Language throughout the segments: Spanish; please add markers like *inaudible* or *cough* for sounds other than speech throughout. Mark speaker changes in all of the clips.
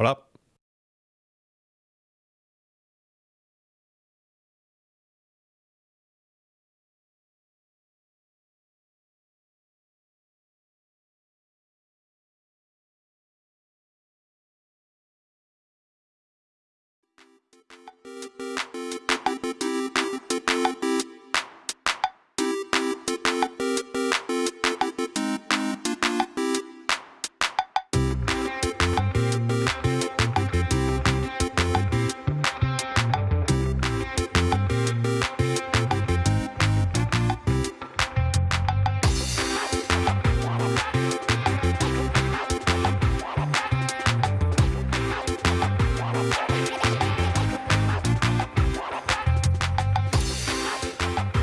Speaker 1: Hola.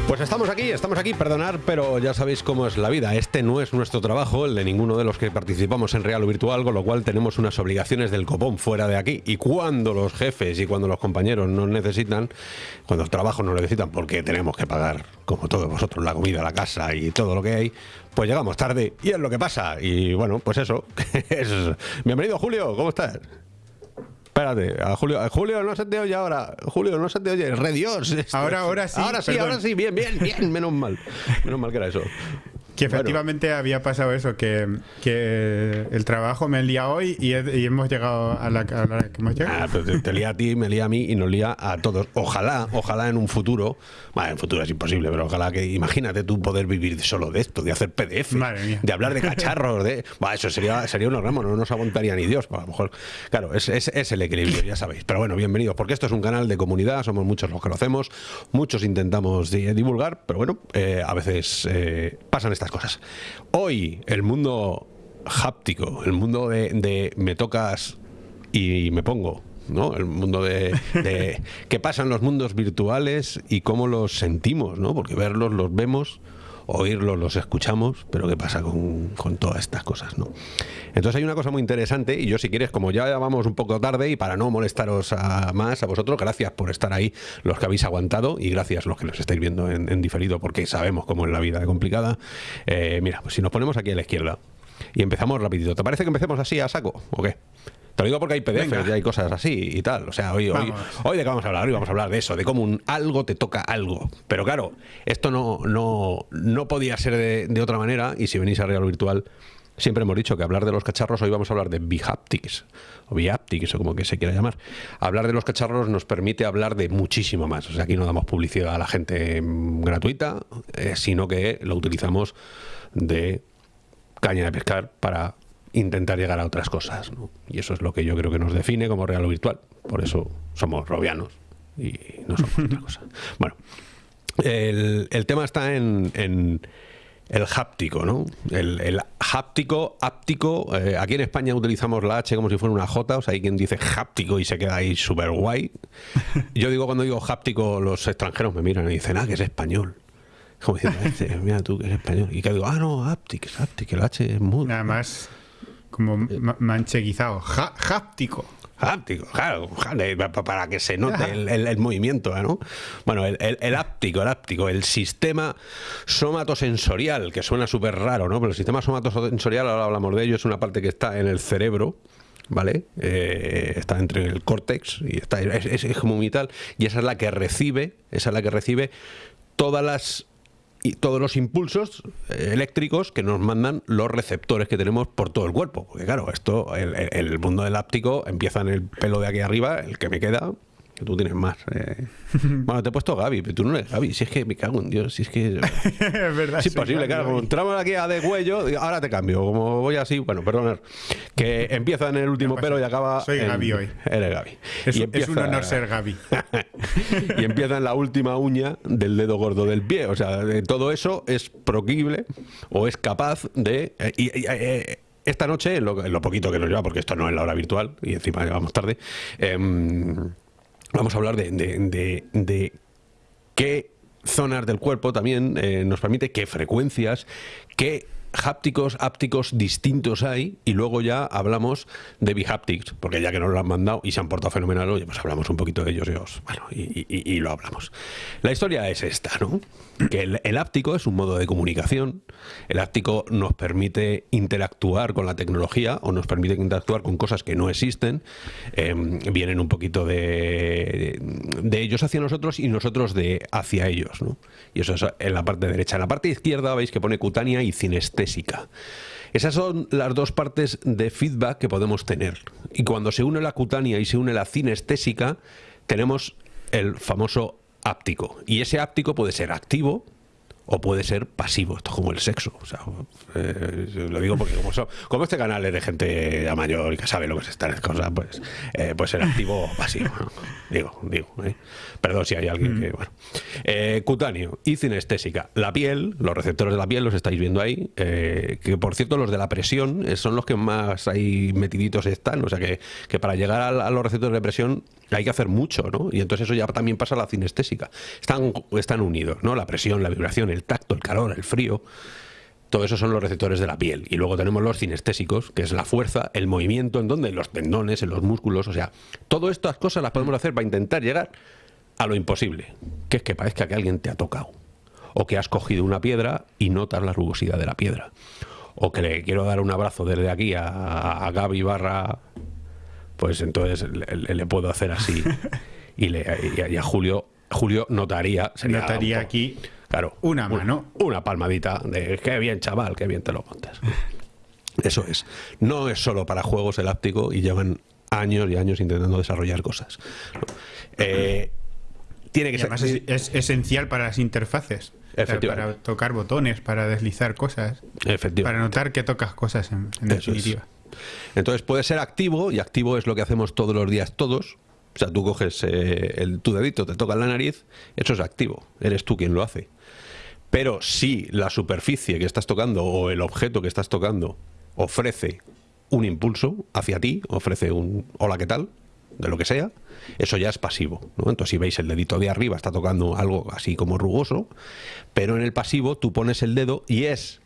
Speaker 1: Pues estamos aquí, estamos aquí, perdonar, pero ya sabéis cómo es la vida. Este no es nuestro trabajo, el de ninguno de los que participamos en Real o Virtual, con lo cual tenemos unas obligaciones del copón fuera de aquí. Y cuando los jefes y cuando los compañeros nos necesitan, cuando el trabajo nos necesitan, porque tenemos que pagar, como todos vosotros, la comida, la casa y todo lo que hay, pues llegamos tarde y es lo que pasa. Y bueno, pues eso. *laughs* es... Bienvenido, Julio, ¿cómo estás? Espérate, a Julio, a Julio no se te oye ahora. Julio, no se te oye. Re Dios. esto.
Speaker 2: Ahora- ahora sí,
Speaker 1: Ahora sí,
Speaker 2: perdón.
Speaker 1: ahora sí. Bien, bien, bien. Menos mal. Menos mal que era eso.
Speaker 2: Que efectivamente había pasado eso, que, que el trabajo me lía hoy y, he- y hemos llegado a la, a la hora que hemos llegado.
Speaker 1: Ah, pero te, te lía a ti, me lía a mí y nos lía a todos. Ojalá, ojalá en un futuro. Bueno, en futuro es imposible, pero ojalá que. Imagínate tú poder vivir solo de esto, de hacer PDF, de hablar de cacharros, de. Bah, eso sería, sería un ramo, no nos aguantaría ni Dios. A lo mejor. Claro, es, es, es el equilibrio, ya sabéis. Pero bueno, bienvenidos, porque esto es un canal de comunidad, somos muchos los que lo hacemos, muchos intentamos di- divulgar, pero bueno, eh, a veces eh, pasan estas cosas. Hoy, el mundo háptico, el mundo de, de me tocas y me pongo. ¿no? El mundo de, de *laughs* qué pasa en los mundos virtuales y cómo los sentimos, ¿no? Porque verlos los vemos, oírlos los escuchamos, pero qué pasa con, con todas estas cosas, ¿no? Entonces hay una cosa muy interesante y yo si quieres, como ya vamos un poco tarde y para no molestaros a más a vosotros, gracias por estar ahí, los que habéis aguantado y gracias los que nos estáis viendo en, en diferido porque sabemos cómo es la vida de complicada. Eh, mira, pues si nos ponemos aquí a la izquierda y empezamos rapidito, ¿te parece que empecemos así a saco o qué? Te lo digo porque hay PDFs
Speaker 2: Venga.
Speaker 1: y hay cosas así y tal. O sea, hoy, hoy, hoy de qué vamos a hablar, hoy vamos a hablar de eso, de cómo un algo te toca algo. Pero claro, esto no, no, no podía ser de, de otra manera, y si venís a Real Virtual, siempre hemos dicho que hablar de los cacharros, hoy vamos a hablar de Bihaptics, o Bihaptics, o como que se quiera llamar. Hablar de los cacharros nos permite hablar de muchísimo más. O sea, aquí no damos publicidad a la gente gratuita, eh, sino que lo utilizamos de caña de pescar para intentar llegar a otras cosas. ¿no? Y eso es lo que yo creo que nos define como real o virtual. Por eso somos robianos y no somos *laughs* otra cosa. Bueno, el, el tema está en, en el háptico, ¿no? El, el háptico, áptico. eh, aquí en España utilizamos la H como si fuera una J, o sea, hay quien dice háptico y se queda ahí súper guay. *laughs* Yo digo, cuando digo háptico, los extranjeros me miran y dicen, ah, que es español. Como diciendo, "Este, mira tú que es español. Y que digo, ah, no, háptico, háptico, el H es mudo.
Speaker 2: Nada más como ma- mancheguizado. Ja- háptico.
Speaker 1: Háptico, claro, para que se note el, el- el movimiento, ¿no? Bueno, el, el, el áptico, el áptico, el sistema somatosensorial, que suena súper raro, ¿no? Pero el sistema somatosensorial, ahora hablamos de ello, es una parte que está en el cerebro, ¿vale? Eh, está entre el córtex y está, es, es- es como muy tal, y esa es la que recibe, esa es la que recibe todas las y todos los impulsos eh, eléctricos que nos mandan los receptores que tenemos por todo el cuerpo. Porque claro, esto, el, el- mundo del áptico empieza en el pelo de aquí arriba, el que me queda, que tú tienes más. eh. *laughs* Bueno, te he puesto Gaby, pero tú no eres Gaby. Si es que me cago en Dios, si es que... *laughs*
Speaker 2: es verdad.
Speaker 1: Es imposible, claro. Como entramos aquí a de cuello, ahora te cambio. Como voy así, bueno, perdonad. Que empieza en el último pelo y acaba.
Speaker 2: Soy
Speaker 1: en-
Speaker 2: Gaby hoy.
Speaker 1: Eres Gaby.
Speaker 2: Es,
Speaker 1: Y
Speaker 2: un- es un
Speaker 1: empieza-
Speaker 2: honor ser Gaby. *laughs*
Speaker 1: y empieza en la última uña del dedo gordo del pie. O sea, de todo eso es proquible o es capaz de. eh, y- y- eh, esta noche, en lo, en lo poquito que nos lleva, porque esto no es la hora virtual y encima llevamos tarde, em, vamos a hablar de, de- de- qué zonas del cuerpo también eh, nos permite, qué frecuencias, qué hápticos, ápticos distintos hay y luego ya hablamos de bihaptics, porque ya que nos lo han mandado y se han portado fenomenal, oye, pues hablamos un poquito de ellos y, bueno, y, lo hablamos. La historia es esta, ¿no? Que el, el, áptico es un modo de comunicación, el áptico nos permite interactuar con la tecnología o nos permite interactuar con cosas que no existen, em, vienen un poquito de, de, ellos hacia nosotros y nosotros de hacia ellos, ¿no? Y eso es en la parte derecha. En la parte izquierda veis que pone cutánea y Esas son las dos partes de feedback que podemos tener. Y cuando se une la cutánea y se une la cinestésica, tenemos el famoso áptico. Y ese áptico puede ser activo, o puede ser pasivo, esto es como el sexo. O sea, eh, lo digo porque como, como, este canal es de gente mayor y que sabe lo que es estas cosas, pues eh, puede ser activo o pasivo. Digo, digo. ¿eh? Perdón si hay alguien que... Mm. Bueno. Eh, cutáneo y cinestésica. La piel, los receptores de la piel los estáis viendo ahí, que por cierto los de la presión son los que más ahí metiditos están, o sea que, que para llegar a, a los receptores de presión hay que hacer mucho, ¿no? Y entonces eso ya también pasa a la cinestésica. Están, están unidos, ¿no? La presión, la vibración, el tacto, el calor, el frío. Todo eso son los receptores de la piel. Y luego tenemos los cinestésicos, que es la fuerza, el movimiento, en donde, los tendones, en los músculos. O sea, todas estas cosas las podemos hacer para intentar llegar a lo imposible, que es que parezca que alguien te ha tocado. O que has cogido una piedra y notas la rugosidad de la piedra. O que le quiero dar un abrazo desde aquí a, a Gaby barra pues entonces le, puedo hacer así. *laughs* y, le, a Julio, Julio notaría.
Speaker 2: notaría aquí claro, una mano.
Speaker 1: Una, palmadita de qué bien, chaval, qué bien te lo montas. *laughs* Eso es. No es solo para juegos el áptico y llevan años y años intentando desarrollar cosas. Eh, tiene que ser.
Speaker 2: Es, esencial para las interfaces. Para tocar botones, para deslizar cosas. Para notar que tocas cosas en, definitiva.
Speaker 1: Entonces puede ser activo, y activo es lo que hacemos todos los días todos. O sea, tú coges eh, el, tu dedito, te toca la nariz, eso es activo, eres tú quien lo hace. Pero si la superficie que estás tocando o el objeto que estás tocando ofrece un impulso hacia ti, ofrece un hola, ¿qué tal? de lo que sea, eso ya es pasivo. Entonces, si veis el dedito de arriba está tocando algo así como rugoso, pero en el pasivo tú pones el dedo y es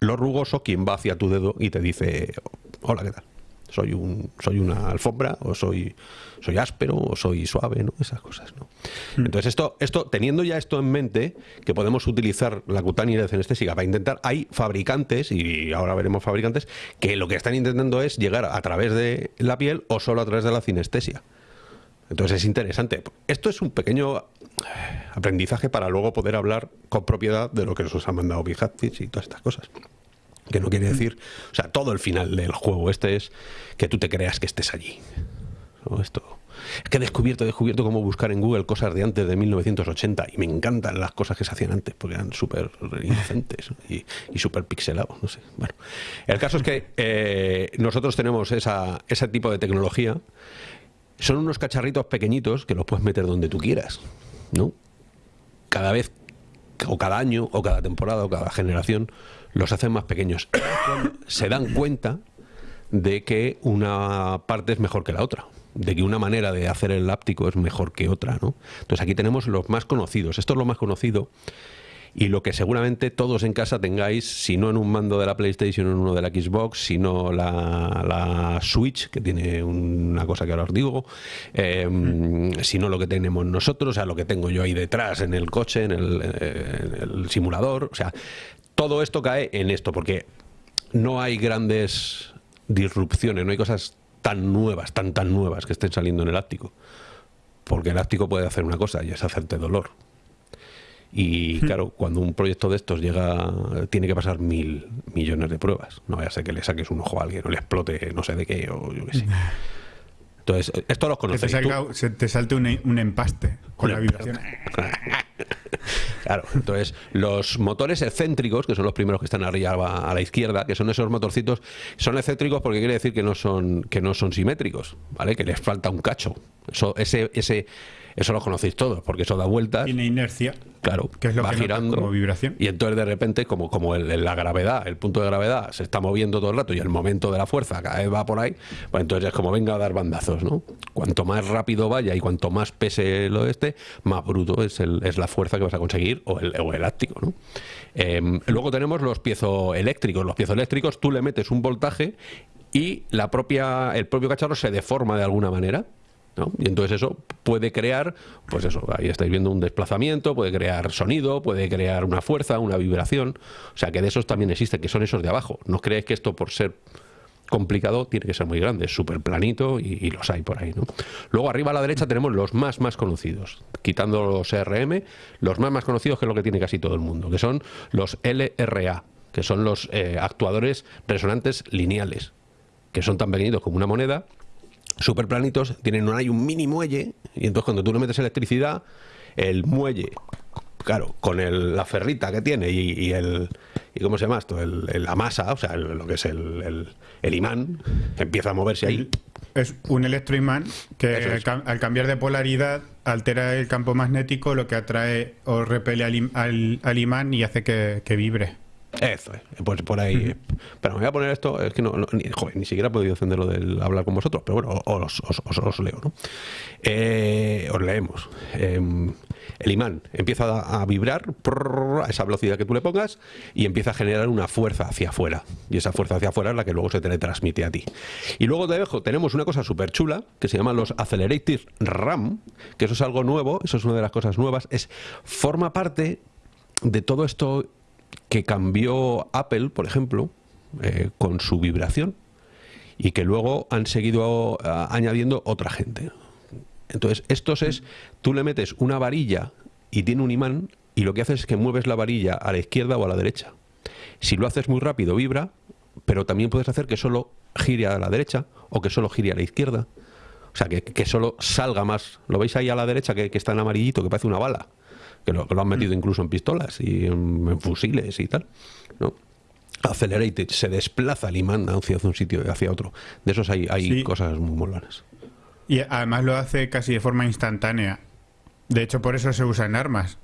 Speaker 1: lo rugoso quien va hacia tu dedo y te dice, hola, ¿qué tal? Soy, un, soy una alfombra, o soy, soy áspero, o soy suave, ¿no? Esas cosas, ¿no? Hmm. Entonces, esto, esto, teniendo ya esto en mente, que podemos utilizar la cutánea de cenestésica para intentar, hay fabricantes, y ahora veremos fabricantes, que lo que están intentando es llegar a través de la piel o solo a través de la cinestesia. Entonces es interesante. Esto es un pequeño aprendizaje para luego poder hablar con propiedad de lo que nos ha mandado Bijatis y todas estas cosas que no quiere decir, o sea, todo el final del juego este es que tú te creas que estés allí. Esto es que he descubierto, he descubierto cómo buscar en Google cosas de antes de 1980 y me encantan las cosas que se hacían antes porque eran súper inocentes y, súper pixelados, no sé. Bueno, el caso es que eh, nosotros tenemos esa, ese tipo de tecnología. Son unos cacharritos pequeñitos que los puedes meter donde tú quieras, ¿no? Cada vez, o cada año, o cada temporada, o cada generación, los hacen más pequeños. se dan cuenta de que una parte es mejor que la otra, de que una manera de hacer el láptico es mejor que otra, ¿no? Entonces aquí tenemos los más conocidos. Esto es lo más conocido y lo que seguramente todos en casa tengáis, si no en un mando de la PlayStation en uno de la Xbox, sino la, la Switch, que tiene una cosa que ahora os digo, eh, si no lo que tenemos nosotros, o sea, lo que tengo yo ahí detrás en el coche, en el, en el simulador, o sea, todo esto cae en esto, porque no hay grandes disrupciones, no hay cosas tan nuevas, tan tan nuevas que estén saliendo en el áptico. Porque el áptico puede hacer una cosa y es hacerte dolor. Y hmm. claro, cuando un proyecto de estos llega, tiene que pasar mil millones de pruebas. No vaya a ser que le saques un ojo a alguien o le explote no sé de qué o yo qué sé. Entonces, esto lo conocéis.
Speaker 2: Que te, te salte un, empaste con la vibración. *laughs* *laughs*
Speaker 1: Claro, entonces los motores excéntricos, que son los primeros que están arriba a la izquierda, que son esos motorcitos, son excéntricos porque quiere decir que no son, que no son simétricos, ¿vale? Que les falta un cacho. Eso, ese, ese, eso lo conocéis todos, porque eso da vueltas.
Speaker 2: Tiene inercia.
Speaker 1: Claro,
Speaker 2: que es lo va girando. Como vibración.
Speaker 1: Y entonces de repente, como, como el, la gravedad, el punto de gravedad se está moviendo todo el rato y el momento de la fuerza cada vez va por ahí, pues entonces es como venga a dar bandazos, ¿no? Cuanto más rápido vaya y cuanto más pese lo este, más bruto es, el, es la fuerza que vas a conseguir o el, o elástico, ¿no? Em, luego tenemos los piezoeléctricos. Los piezoeléctricos, tú le metes un voltaje y la propia, el propio cacharro se deforma de alguna manera. Y entonces eso puede crear, pues eso, ahí estáis viendo un desplazamiento, puede crear sonido, puede crear una fuerza, una vibración. O sea que de esos también existe, que son esos de abajo. No creéis que esto por ser complicado tiene que ser muy grande, es súper planito y, los hay por ahí. ¿no? Luego arriba a la derecha tenemos los más más conocidos, quitando los RM, los más más conocidos que es lo que tiene casi todo el mundo, que son los LRA, que son los eh, actuadores resonantes lineales, que son tan pequeñitos como una moneda súper planitos, tienen hay un mini muelle, y entonces cuando tú le metes electricidad, el muelle, claro, con el, la ferrita que tiene y, el... ¿Y cómo se llama esto? El, la masa, o sea, lo que es el, imán, empieza a moverse ahí.
Speaker 2: Es un electroimán que al, cambiar de polaridad altera el campo magnético, lo que atrae o repele al, imán y hace que vibre.
Speaker 1: Eso es, pues por ahí. Pero me voy a poner esto, es que no, ni, joder, ni, siquiera he podido encenderlo del hablar con vosotros, pero bueno, os, os, leo, ¿no? Eh, os leemos. Em, el imán empieza a, vibrar a esa velocidad que tú le pongas y empieza a generar una fuerza hacia afuera. Y esa fuerza hacia afuera es la que luego se teletransmite a ti. Y luego debajo tenemos una cosa súper chula que se llama los Accelerated RAM, que eso es algo nuevo, eso es una de las cosas nuevas, es forma parte de todo esto que cambió Apple, por ejemplo, eh, con su vibración y que luego han seguido añadiendo otra gente. Entonces, estos es, tú le metes una varilla y tiene un imán y lo que haces es que mueves la varilla a la izquierda o a la derecha. Si lo haces muy rápido, vibra, pero también puedes hacer que solo gire a la derecha o que solo gire a la izquierda. O sea, que, que solo salga más. ¿Lo veis ahí a la derecha que, que está en amarillito, que parece una bala? Que lo, han metido incluso en pistolas y en, fusiles y tal, ¿no? Accelerated, se desplaza el imán hacia un sitio hacia otro. De esos hay, hay cosas muy molanas.
Speaker 2: Y además lo hace casi de forma instantánea. De hecho, por eso se usa en armas.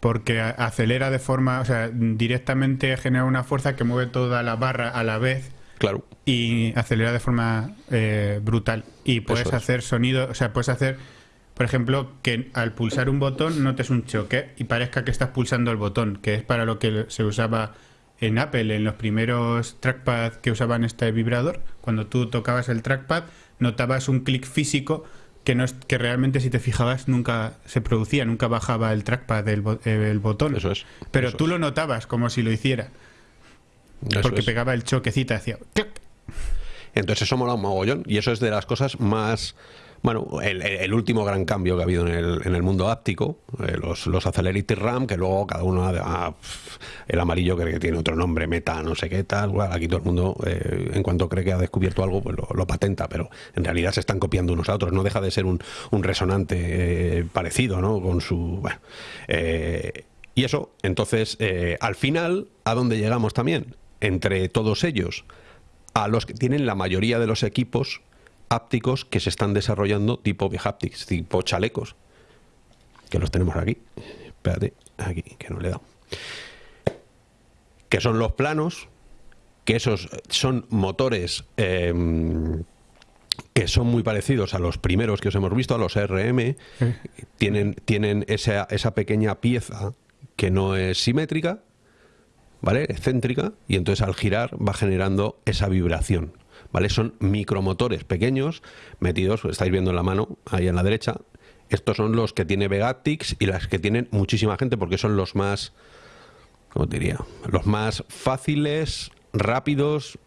Speaker 2: Porque acelera de forma, o sea, directamente genera una fuerza que mueve toda la barra a la vez.
Speaker 1: Claro.
Speaker 2: Y acelera de forma eh, brutal. Y puedes hacer sonido, o sea, puedes hacer por ejemplo, que al pulsar un botón notes un choque y parezca que estás pulsando el botón, que es para lo que se usaba en Apple, en los primeros trackpad que usaban este vibrador. Cuando tú tocabas el trackpad, notabas un clic físico que, no es, que realmente si te fijabas nunca se producía, nunca bajaba el trackpad del el botón.
Speaker 1: Eso es.
Speaker 2: Pero tú lo notabas como si lo hiciera. porque pegaba el choquecito, hacía...
Speaker 1: Entonces eso mola un mogollón y eso es de las cosas más bueno, el, último gran cambio que ha habido en el, en el mundo áptico, eh, los, los Accelerated RAM, que luego cada uno, ah, el amarillo cree que tiene otro nombre, meta, no sé qué tal, aquí todo el mundo, eh, en cuanto cree que ha descubierto algo, pues lo, patenta, pero en realidad se están copiando unos a otros, no deja de ser un, un resonante eh, parecido, ¿no? Con su... Bueno, y eso, entonces, al final, ¿a dónde llegamos también? Entre todos ellos, a los que tienen la mayoría de los equipos hápticos que se están desarrollando tipo haptics, tipo chalecos, que los tenemos aquí. Espérate, aquí, que no le he dado. Que son los planos, que esos son motores em, que son muy parecidos a los primeros que os hemos visto, a los RM. Tienen, tienen esa, esa pequeña pieza que no es simétrica, ¿vale? Excéntrica, y entonces al girar va generando esa vibración. ¿Vale? Son micromotores pequeños metidos, estáis viendo en la mano, ahí en la derecha. Estos son los que tiene Vegatix y las que tienen muchísima gente porque son los más, ¿cómo diría? Los más fáciles, rápidos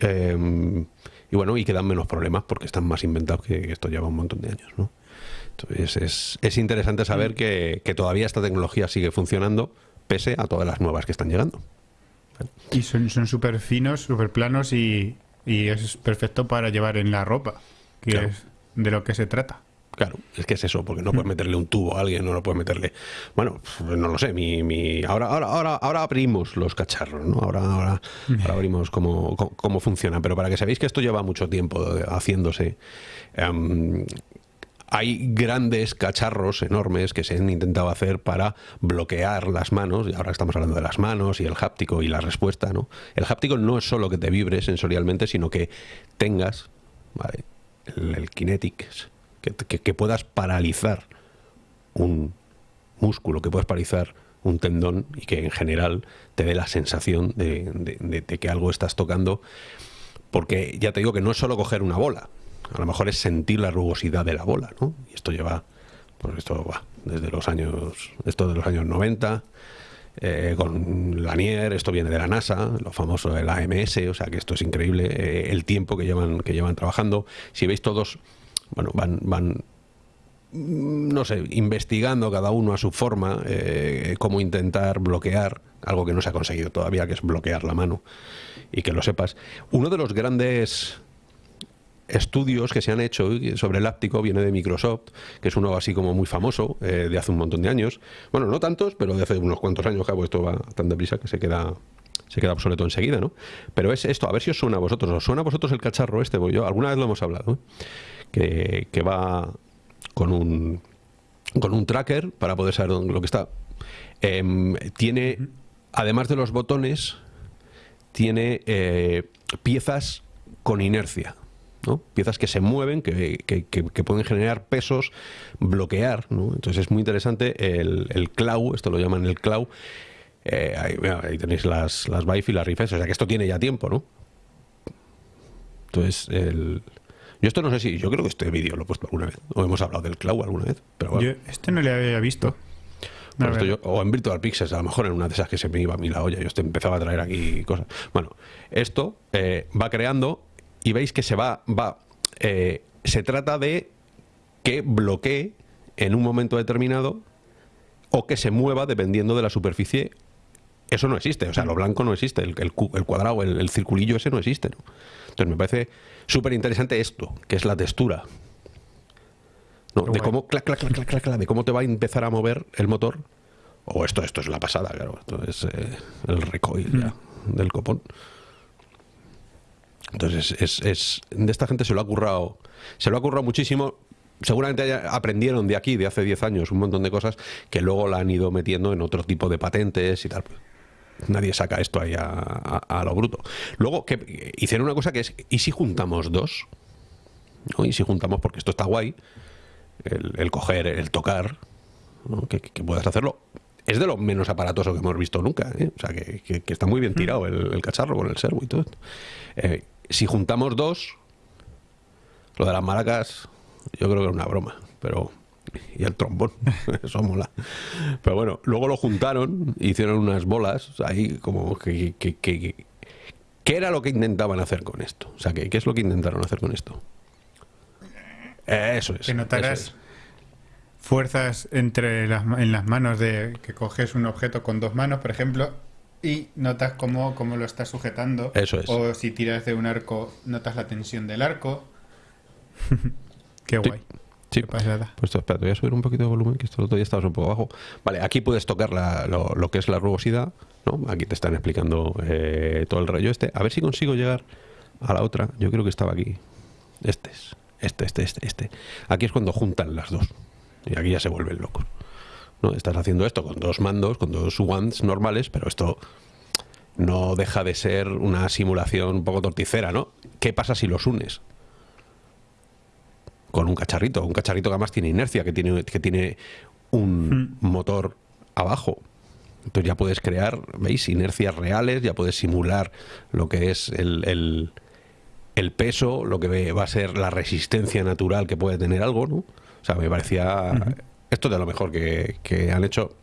Speaker 1: em, y bueno, y que dan menos problemas porque están más inventados que esto lleva un montón de años, ¿no? Entonces es, interesante saber mm. que, que, todavía esta tecnología sigue funcionando pese a todas las nuevas que están llegando.
Speaker 2: Y son súper finos, súper planos y, y es perfecto para llevar en la ropa, que es de lo que se trata.
Speaker 1: Claro, es que es eso, porque no puedes meterle un tubo a alguien, no lo puedes meterle. Bueno, no lo sé, mi, mi... Ahora, ahora, ahora, ahora abrimos los cacharros, ¿no? Ahora, ahora, abrimos cómo, cómo, funciona. Pero para que sabéis que esto lleva mucho tiempo haciéndose. Em, hay grandes cacharros enormes que se han intentado hacer para bloquear las manos, y ahora estamos hablando de las manos y el háptico y la respuesta, ¿no? El háptico no es solo que te vibre sensorialmente, sino que tengas el, kinetics, que, puedas paralizar un músculo, que puedas paralizar un tendón y que en general te dé la sensación de que algo estás tocando, porque ya te digo que no es solo coger una bola, a lo mejor es sentir la rugosidad de la bola, ¿no? Y esto lleva, pues esto va desde los años, esto de los años 90, eh, con Lanier, esto viene de la NASA, lo famoso del AMS, o sea que esto es increíble, eh, el tiempo que llevan, que llevan trabajando. Si veis todos, bueno, van, van no sé, investigando cada uno a su forma eh, cómo intentar bloquear algo que no se ha conseguido todavía, que es bloquear la mano y que lo sepas. Uno de los grandes estudios que se han hecho sobre el áptico viene de Microsoft, que es uno así como muy famoso, eh, de hace un montón de años. Bueno, no tantos, pero de hace unos cuantos años, cabo, esto va tan deprisa que se queda se queda obsoleto enseguida, ¿no? Pero es esto, a ver si os suena a vosotros. ¿Os suena a vosotros el cacharro este? Porque yo alguna vez lo hemos hablado, que, que, va con un, con un tracker para poder saber lo que está. Em, tiene, además de los botones, tiene eh, piezas con inercia. Piezas que se mueven, que, pueden generar pesos, bloquear, Entonces es muy interesante el, el clau, esto lo llaman el clau. Eh, ahí, tenéis las, las y las rifes, o sea que esto tiene ya tiempo, ¿no? Entonces, el... Yo esto no sé si, yo creo que este vídeo lo he puesto alguna vez, o hemos hablado del clau alguna vez, pero
Speaker 2: Yo este no le había visto.
Speaker 1: o en Virtual Pixels, a lo mejor en una de esas que se me iba a mí la olla, yo empezaba a traer aquí cosas. Bueno, esto eh, va creando y veis que se va, va, eh, se trata de que bloquee en un momento determinado o que se mueva dependiendo de la superficie. Eso no existe, o sea, lo blanco no existe, el, el, cuadrado, el, circulillo ese no existe. Entonces me parece súper interesante esto, que es la textura. de cómo, de cómo te va a empezar a mover el motor. O esto, esto es la pasada, claro. Esto es eh, el recoil mm. del copón. Entonces, es, de esta gente se lo ha currado, se lo ha currado muchísimo. Seguramente aprendieron de aquí, de hace 10 años, un montón de cosas que luego la han ido metiendo en otro tipo de patentes y tal. Nadie saca esto ahí a, lo bruto. Luego, que hicieron una cosa que es, ¿y si juntamos dos? ¿Y si juntamos, porque esto está guay, el, coger, el tocar, que, puedas hacerlo es de lo menos aparatoso que hemos visto nunca. ¿eh? O sea, que, está muy bien tirado el, cacharro con el servo y todo. Eh, si juntamos dos, lo de las maracas, yo creo que es una broma, pero. Y el trombón, *laughs* eso mola. Pero bueno, luego lo juntaron, hicieron unas bolas ahí, como que. ¿Qué era lo que intentaban hacer con esto? O sea, ¿qué, es lo que intentaron hacer con esto? Eso es.
Speaker 2: Que notarás fuerzas entre las, en las manos de que coges un objeto con dos manos, por ejemplo, y notas cómo, cómo lo estás sujetando.
Speaker 1: Eso es.
Speaker 2: O si tiras de un arco, notas la tensión del arco. *laughs* Qué guay.
Speaker 1: Sí. pasada. Pues espera, te voy a subir un poquito de volumen, que esto todavía estabas un poco bajo. Vale, aquí puedes tocar lo, que es la rugosidad, ¿no? Aquí te están explicando eh, todo el rollo este. A ver si consigo llegar a la otra. Yo creo que estaba aquí. Este es. Este, este, este, este. Aquí es cuando juntan las dos. Y aquí ya se vuelven locos. ¿No? Estás haciendo esto con dos mandos, con dos wands normales, pero esto no deja de ser una simulación un poco torticera, ¿no? ¿Qué pasa si los unes? Con un cacharrito, un cacharrito que además tiene inercia, que tiene, que tiene un hmm. motor abajo. Entonces ya puedes crear, ¿veis? Inercias reales, ya puedes simular lo que es el, el, peso, lo que va a ser la resistencia natural que puede tener algo, ¿no? O sea, me parecía esto de lo mejor que, han hecho.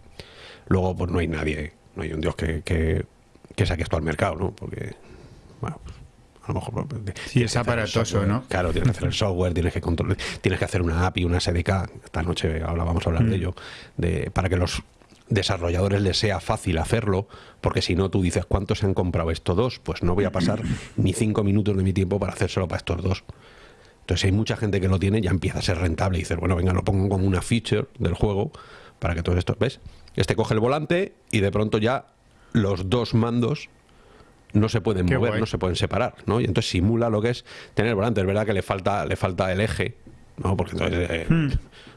Speaker 1: Luego, pues no hay nadie, no hay un dios que, que, saque esto al mercado, ¿no? Porque, bueno, pues, a lo mejor...
Speaker 2: Pues, sí, es aparatoso, ¿no?
Speaker 1: Claro, tienes que hacer el software, tienes que controlar, tienes que hacer una API, una SDK. Esta noche ahora vamos a hablar de mm. ello, de, para que los desarrolladores les sea fácil hacerlo, porque si no tú dices cuántos se han comprado estos dos, pues no voy a pasar *laughs* ni cinco minutos de mi tiempo para hacérselo para estos dos. Entonces, hay mucha gente que lo tiene, ya empieza a ser rentable y dices, bueno, venga, lo pongo como una feature del juego para que todo esto, ¿ves? Este coge el volante y de pronto ya los dos mandos no se pueden mover, no se pueden separar, ¿no? Y entonces simula lo que es tener el volante. Es verdad que le falta, le falta el eje, ¿no? Porque entonces eh, hmm.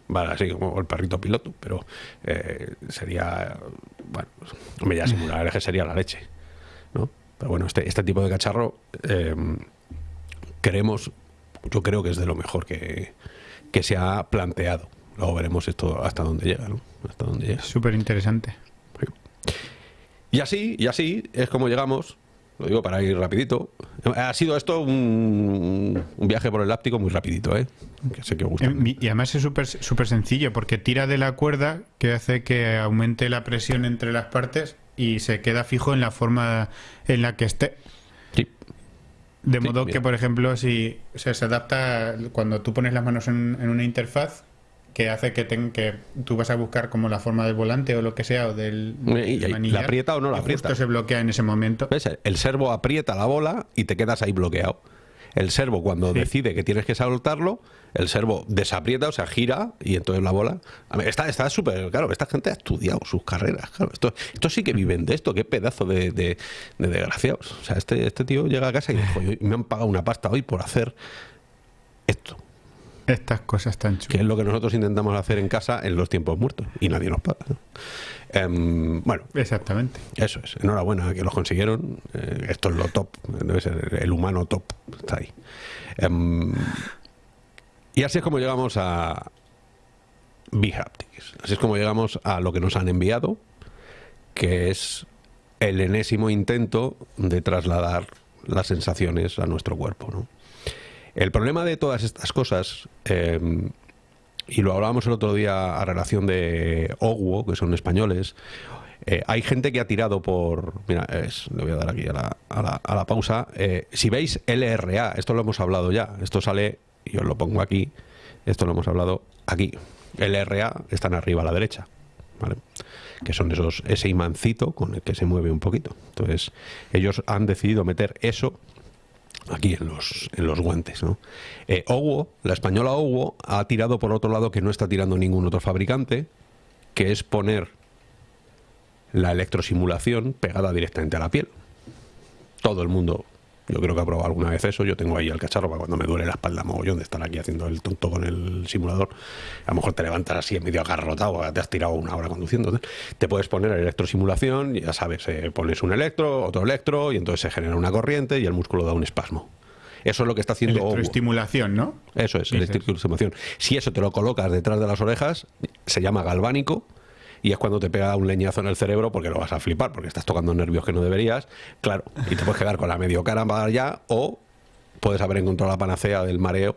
Speaker 1: vale así como el perrito piloto, pero eh, sería, bueno, me ya simular que sería la leche, ¿no? Pero bueno, este, este tipo de cacharro eh, queremos, yo creo que es de lo mejor que, que se ha planteado. Luego veremos esto hasta dónde llega, ¿no? Hasta dónde llega.
Speaker 2: Súper interesante.
Speaker 1: Y así, y así es como llegamos lo digo para ir rapidito. Ha sido esto un, viaje por el láptico muy rapidito, ¿eh? Que sé que gusta.
Speaker 2: Em, y además es súper super sencillo porque tira de la cuerda que hace que aumente la presión entre las partes y se queda fijo en la forma en la que esté. Sí. De modo que, por ejemplo, si se adapta cuando tú pones las manos en una interfaz, que hace que, que tú vas a buscar como la forma del volante o lo que sea o del
Speaker 1: ¿La aprieta o no la aprieta?
Speaker 2: Justo se bloquea en ese momento.
Speaker 1: El servo aprieta la bola y te quedas ahí bloqueado. El servo cuando decide que tienes que soltarlo, el servo desaprieta, o sea, gira y entonces la bola... Está súper... claro, esta gente ha estudiado sus carreras. Claro, esto, esto sí que viven de esto. Qué pedazo de, de, desgraciados. O sea, este, este tío llega a casa y dice, me han pagado una pasta hoy por hacer esto.
Speaker 2: Estas cosas tan chulas.
Speaker 1: Que es lo que nosotros intentamos hacer en casa en los tiempos muertos y nadie nos paga. Em, bueno.
Speaker 2: Exactamente.
Speaker 1: Eso es. Enhorabuena que los consiguieron. Eh, esto es lo top. Debe ser el humano top. Está ahí. Em, y así es como llegamos a B-Haptics. Así es como llegamos a lo que nos han enviado, que es el enésimo intento de trasladar las sensaciones a nuestro cuerpo. ¿no? El problema de todas estas cosas, em, y lo hablábamos el otro día a relación de Ogwo, que son españoles, eh, hay gente que ha tirado por... Mira, le voy a dar aquí a la, a la, pausa. Eh, si veis LRA, esto lo hemos hablado ya, esto sale, y os lo pongo aquí, esto lo hemos hablado aquí. LRA están arriba a la derecha, ¿vale? que son esos ese imancito con el que se mueve un poquito. Entonces, ellos han decidido meter eso aquí en los, en los guantes. ¿no? Eh, la española Owo, ha tirado por otro lado que no está tirando ningún otro fabricante, que es poner la electrosimulación pegada directamente a la piel. Todo el mundo yo creo que ha probado alguna vez eso. Yo tengo ahí el cacharro para cuando me duele la espalda mogollón de estar aquí haciendo el tonto con el simulador. A lo mejor te levantas así en medio agarrotado, te has tirado una hora conduciendo. Te puedes poner electrosimulación, ya sabes, eh, pones un electro, otro electro, y entonces se genera una corriente y el músculo da un espasmo. Eso es lo que está haciendo
Speaker 2: Electroestimulación, ¿no?
Speaker 1: Eso es, electroestimulación. Si eso te lo colocas detrás de las orejas, se llama galvánico y es cuando te pega un leñazo en el cerebro porque lo vas a flipar, porque estás tocando nervios que no deberías, claro, y te puedes quedar con la medio cara ya o puedes haber encontrado la panacea del mareo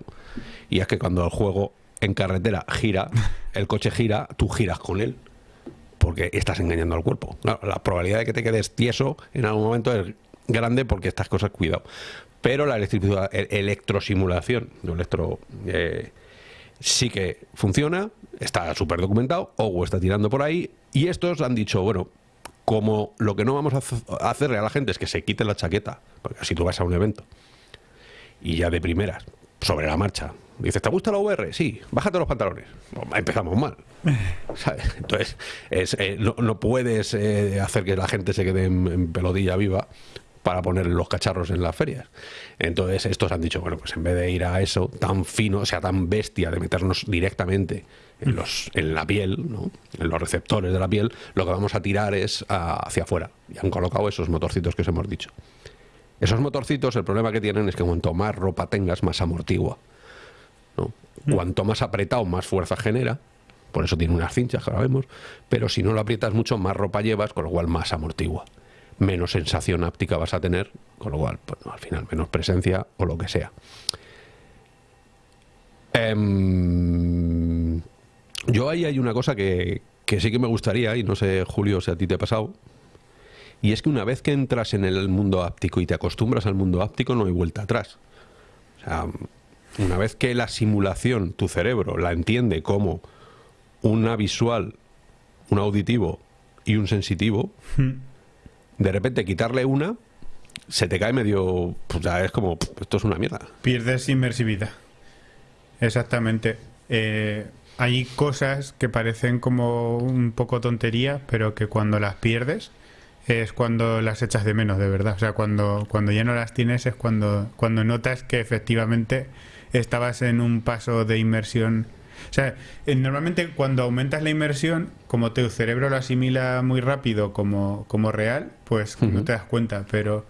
Speaker 1: y es que cuando el juego en carretera gira, el coche gira, tú giras con él porque estás engañando al cuerpo. la probabilidad de que te quedes tieso en algún momento es grande porque estas cosas, cuidado. Pero la electrosimulación, no electro... Eh, sí que funciona, está súper documentado, Ogo está tirando por ahí, y estos han dicho, bueno, como lo que no vamos a hacerle a la gente es que se quite la chaqueta, porque así tú vas a un evento, y ya de primeras, sobre la marcha, dices, ¿te gusta la VR? Sí, bájate los pantalones. Empezamos mal. *laughs* Entonces, eh, no, puedes eh, hacer que la gente se quede en pelodilla viva para poner los cacharros en las ferias. Entonces estos han dicho, bueno, pues en vez de ir a eso tan fino, o sea, tan bestia de meternos directamente en, los, en la piel, ¿no? en los receptores de la piel, lo que vamos a tirar es hacia afuera. Y han colocado esos motorcitos que os hemos dicho. Esos motorcitos, el problema que tienen es que cuanto más ropa tengas, más amortigua. ¿no? Mm. Cuanto más apretado, más fuerza genera. Por eso tiene unas cinchas, que ahora vemos. Pero si no lo aprietas mucho, más ropa llevas, con lo cual más amortigua menos sensación áptica vas a tener, con lo cual, pues, al final, menos presencia o lo que sea. Em, yo ahí hay una cosa que, que sí que me gustaría, y no sé, Julio, si a ti te ha pasado, y es que una vez que entras en el mundo áptico y te acostumbras al mundo áptico, no hay vuelta atrás. O sea, una vez que la simulación, tu cerebro, la entiende como una visual, un auditivo y un sensitivo, hmm de repente quitarle una, se te cae medio. Pues ya es como, esto es una mierda.
Speaker 2: Pierdes inmersividad. Exactamente. Eh, hay cosas que parecen como un poco tontería, pero que cuando las pierdes es cuando las echas de menos, de verdad. O sea, cuando, cuando ya no las tienes es cuando, cuando notas que efectivamente estabas en un paso de inmersión. O sea, normalmente cuando aumentas la inmersión, como tu cerebro lo asimila muy rápido como, como real, pues no te das cuenta, pero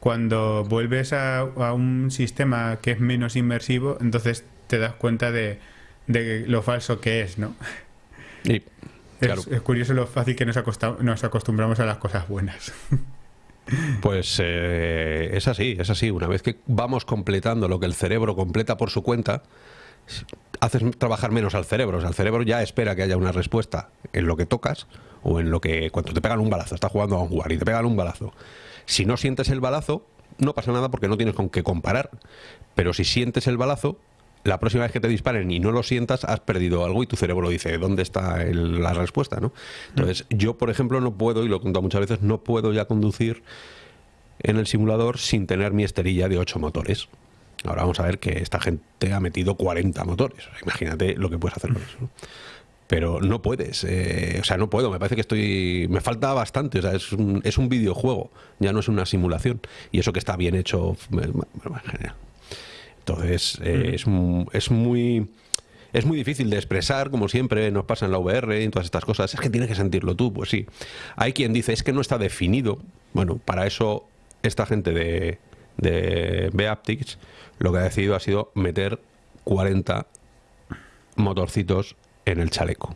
Speaker 2: cuando vuelves a, un sistema que es menos inmersivo, entonces te das cuenta de, lo falso que es, ¿no? es, curioso lo fácil que nos, nos acostumbramos a las cosas buenas. *laughs*
Speaker 1: Pues eh, es así, es así. Una vez que vamos completando lo que el cerebro completa por su cuenta, haces trabajar menos al cerebro. O sea, el cerebro ya espera que haya una respuesta en lo que tocas o en lo que cuando te pegan un balazo, estás jugando a un jugar y te pegan un balazo. Si no sientes el balazo, no pasa nada porque no tienes con qué comparar. Pero si sientes el balazo, la próxima vez que te disparen y no lo sientas, has perdido algo y tu cerebro dice, ¿dónde está la respuesta? ¿no? Entonces, yo, por ejemplo, no puedo, y lo he contado muchas veces, no puedo ya conducir en el simulador sin tener mi esterilla de 8 motores. Ahora vamos a ver que esta gente ha metido 40 motores. imagínate lo que puedes hacer con eso. Pero no puedes, eh, o sea, no puedo, me parece que estoy... Me falta bastante, o sea, es un, es un videojuego, ya no es una simulación. Y eso que está bien hecho, Entonces, eh, es, es, muy... Es muy difícil de expresar, como siempre nos pasa en la VR y en todas estas cosas. Es que tienes que sentirlo tú, pues sí. Hay quien dice, es que no está definido. Bueno, para eso esta gente de, de Beaptics lo que ha decidido ha sido meter 40 motorcitos en el chaleco.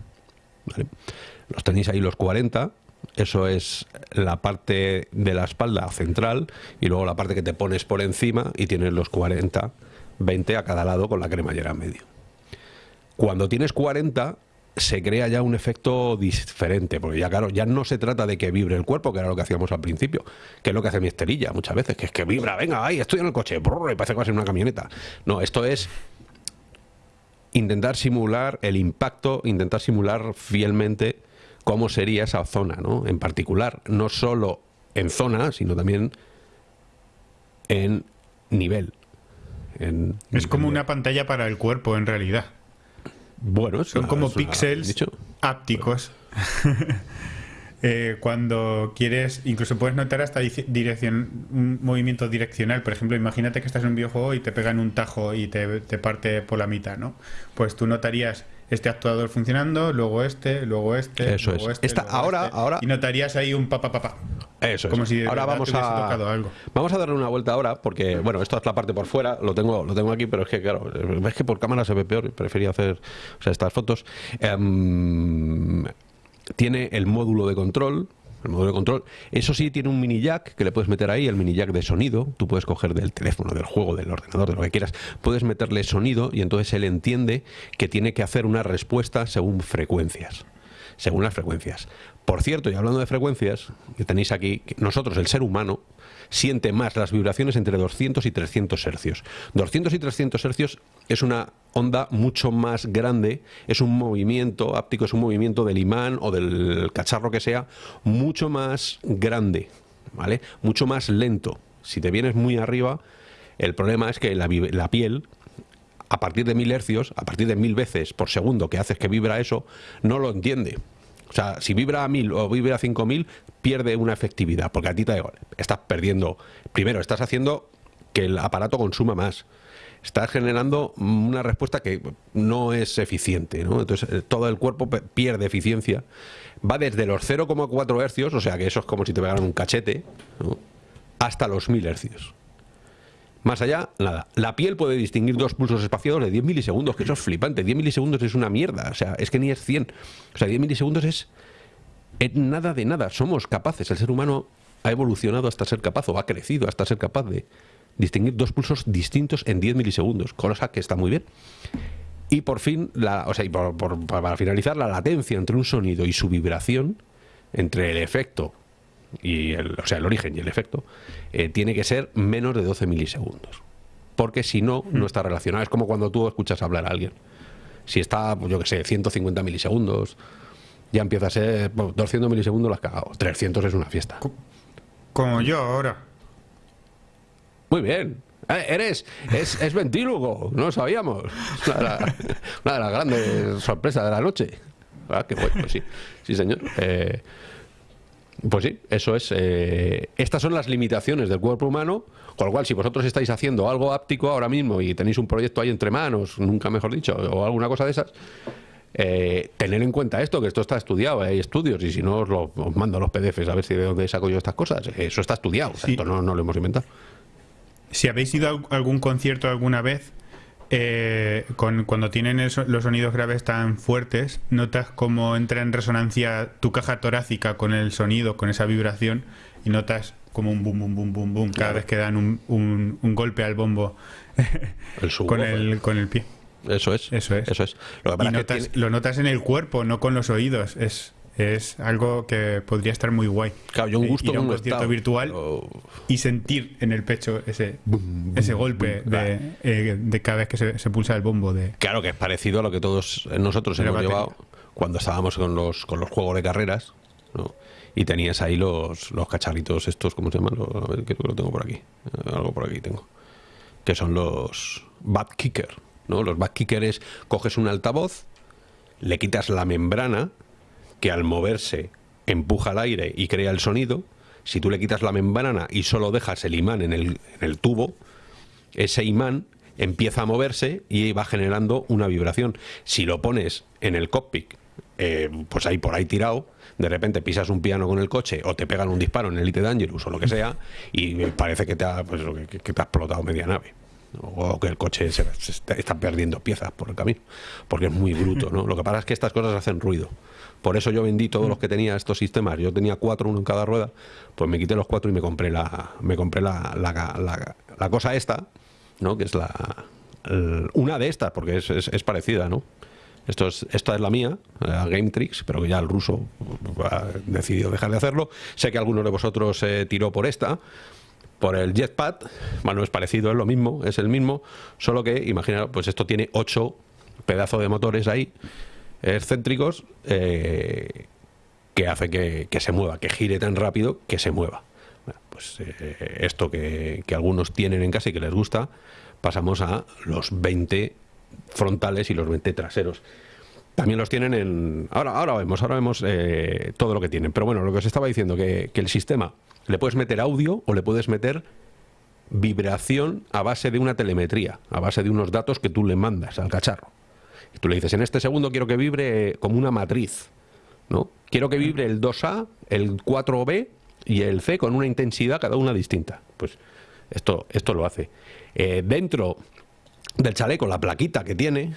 Speaker 1: Los tenéis ahí los 40, eso es la parte de la espalda central y luego la parte que te pones por encima y tienes los 40 20 a cada lado con la cremallera en medio. Cuando tienes 40 se crea ya un efecto diferente, porque ya claro, ya no se trata de que vibre el cuerpo, que era lo que hacíamos al principio, que es lo que hace mi esterilla muchas veces, que es que vibra, venga, ahí estoy en el coche, brrr, y parece que una camioneta. No, esto es intentar simular el impacto, intentar simular fielmente cómo sería esa zona, ¿no? En particular, no solo en zona, sino también en nivel
Speaker 2: es como una pantalla para el cuerpo, en realidad.
Speaker 1: Bueno,
Speaker 2: son como píxeles ápticos. *laughs* Eh, cuando quieres, incluso puedes notar hasta dirección, un movimiento direccional. Por ejemplo, imagínate que estás en un videojuego y te pegan un tajo y te, te parte por la mitad, ¿no? Pues tú notarías este actuador funcionando, luego este, luego este,
Speaker 1: Eso
Speaker 2: luego
Speaker 1: es. este. ahora,
Speaker 2: este,
Speaker 1: ahora.
Speaker 2: Y notarías ahí un papá papá.
Speaker 1: Eso
Speaker 2: Como
Speaker 1: es.
Speaker 2: si
Speaker 1: ahora vamos a
Speaker 2: algo.
Speaker 1: vamos a darle una vuelta ahora porque bueno, esto es la parte por fuera, lo tengo lo tengo aquí, pero es que claro, es que por cámara se ve peor, prefería hacer o sea, estas fotos. Em, tiene el módulo de control, el módulo de control. Eso sí, tiene un mini jack que le puedes meter ahí, el mini jack de sonido. Tú puedes coger del teléfono, del juego, del ordenador, de lo que quieras. Puedes meterle sonido y entonces él entiende que tiene que hacer una respuesta según frecuencias. Según las frecuencias. Por cierto, y hablando de frecuencias, que tenéis aquí, nosotros, el ser humano, siente más las vibraciones entre 200 y 300 hercios. 200 y 300 hercios es una onda mucho más grande, es un movimiento áptico, es un movimiento del imán o del cacharro que sea, mucho más grande, ¿vale? Mucho más lento. Si te vienes muy arriba, el problema es que la, piel a partir de mil hercios, a partir de mil veces por segundo que haces que vibra eso, no lo entiende. O sea, si vibra a 1000 o vibra a 5000, pierde una efectividad, porque a ti te estás perdiendo. Primero, estás haciendo que el aparato consuma más. Estás generando una respuesta que no es eficiente, ¿no? Entonces, eh, todo el cuerpo pierde eficiencia. Va desde los 0,4 hercios, o sea que eso es como si te pegaran un cachete, hasta los 1000 hercios. Más allá, nada. La piel puede distinguir dos pulsos espaciados de 10 milisegundos, que eso es flipante. 10 milisegundos es una mierda. O sea, es que ni es 100. O sea, 10 milisegundos es, nada de nada. Somos capaces. El ser humano ha evolucionado hasta ser capaz, o ha crecido hasta ser capaz de distinguir dos pulsos distintos en 10 milisegundos, cosa que está muy bien. Y por fin, la, o sea, para finalizar, la latencia entre un sonido y su vibración, entre el efecto y el, o sea, el origen y el efecto, eh, tiene que ser menos de 12 milisegundos. Porque si no, no está relacionado. Es como cuando tú escuchas hablar a alguien. Si está, pues yo que sé, 150 milisegundos, ya empieza a ser 200 milisegundos las cagado. 300 es una fiesta.
Speaker 2: Como yo ahora.
Speaker 1: Muy bien. Eh, eres, es, es ventrílogo, no lo sabíamos. Una de, las grandes sorpresas de la noche. Ah, qué bueno, pues sí, sí señor. Eh, pues sí, eso es. Eh, estas son las limitaciones del cuerpo humano Con lo cual, si vosotros estáis haciendo algo áptico ahora mismo y tenéis un proyecto ahí entre manos, nunca mejor dicho, o alguna cosa de esas, eh, tener en cuenta esto, que esto está estudiado, hay estudios, y si no os, lo, mando los PDFs a ver si de dónde saco yo estas cosas. Eso está estudiado, esto no, no, lo hemos inventado.
Speaker 2: Si habéis ido a algún concierto alguna vez, eh, con, cuando tienen los sonidos graves tan fuertes, notas cómo entra en resonancia tu caja torácica con el sonido, con esa vibración, y notas como un boom, boom, boom, boom, boom, cada vez que dan un, un, golpe al bombo *laughs* con, el, con el pie.
Speaker 1: Eso es.
Speaker 2: Eso es.
Speaker 1: Eso es.
Speaker 2: Lo, lo notas en el cuerpo, no con los oídos. Es, es algo que podría estar muy guay.
Speaker 1: Claro, yo un gusto
Speaker 2: ir a un concierto virtual y sentir en el pecho ese, ese golpe eh, de, cada vez que se, pulsa el bombo. De,
Speaker 1: claro, que es parecido a lo que todos nosotros hemos llevado cuando estábamos con los, con los juegos de carreras. Y tenías ahí los, los cacharritos estos, ¿cómo se llaman? a ver, que lo tengo por aquí. Eh, algo por aquí tengo. Que son los Bad Kicker. ¿no? Los Bad Kicker es, coges un altavoz, le quitas la membrana que al moverse empuja el aire y crea el sonido, si tú le quitas la membrana y solo dejas el imán en el, en el tubo, ese imán empieza a moverse y va generando una vibración. Si lo pones en el cockpit, eh, pues ahí por ahí tirado, de repente pisas un piano con el coche o te pegan un disparo en el Elite Dangerous o lo que sea y parece que te ha, pues, que, te ha explotado media nave o que el coche se, está perdiendo piezas por el camino, porque es muy bruto, ¿no? Lo que pasa es que estas cosas hacen ruido. Por eso yo vendí todos los que tenía estos sistemas. Yo tenía cuatro, uno en cada rueda. Pues me quité los cuatro y me compré la, me compré la, la, cosa esta, ¿no? Que es la, una de estas, porque es, es, parecida, ¿no? Esto es, esta es la mía, la Game Tricks, pero que ya el ruso ha decidido dejar de hacerlo. Sé que alguno de vosotros eh, tiró por esta, por el Jetpad. Bueno, es parecido, es lo mismo, es el mismo, solo que, imagina, pues esto tiene ocho pedazos de motores ahí excéntricos eh, que hace que, se mueva, que gire tan rápido que se mueva. pues eh, esto que, algunos tienen en casa y que les gusta, pasamos a los 20 frontales y los 20 traseros. También los tienen en... Ahora, ahora vemos, ahora vemos eh, todo lo que tienen. Pero bueno, lo que os estaba diciendo, que, que el sistema le puedes meter audio o le puedes meter vibración a base de una telemetría, a base de unos datos que tú le mandas al cacharro. Tú le dices, en este segundo quiero que vibre como una matriz, ¿no? Quiero que vibre el 2A, el 4B y el C con una intensidad cada una distinta. Pues esto, esto lo hace. Eh, dentro del chaleco, la plaquita que tiene,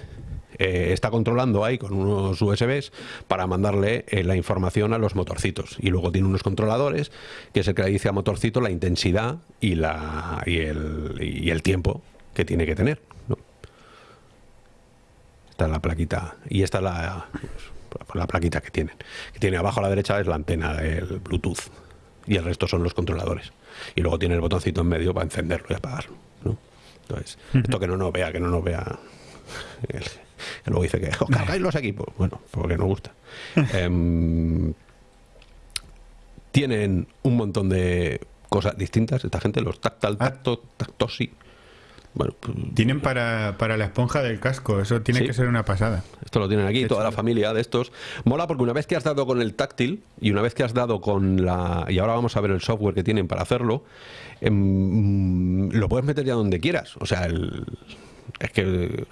Speaker 1: eh, está controlando ahí con unos USBs para mandarle eh, la información a los motorcitos. Y luego tiene unos controladores, que es el que le dice a motorcito la intensidad y, la, y, el, y el tiempo que tiene que tener. Esta es la plaquita. Y esta es la, la plaquita que tienen. Que tiene abajo a la derecha es la antena del Bluetooth. Y el resto son los controladores. Y luego tiene el botoncito en medio para encenderlo y apagarlo. Entonces, esto que no nos vea, que no nos vea. que luego dice que os cargáis los equipos. Bueno, porque no gusta. *laughs* Em, tienen un montón de cosas distintas. Esta gente, los tactal, tacto, tactosi
Speaker 2: pues, tienen para, la esponja del casco, eso tiene que ser una pasada.
Speaker 1: Esto lo tienen aquí, toda la familia de estos. Mola porque una vez que has dado con el táctil y una vez que has dado con la... Y ahora vamos a ver el software que tienen para hacerlo, em, lo puedes meter ya donde quieras. O sea, es que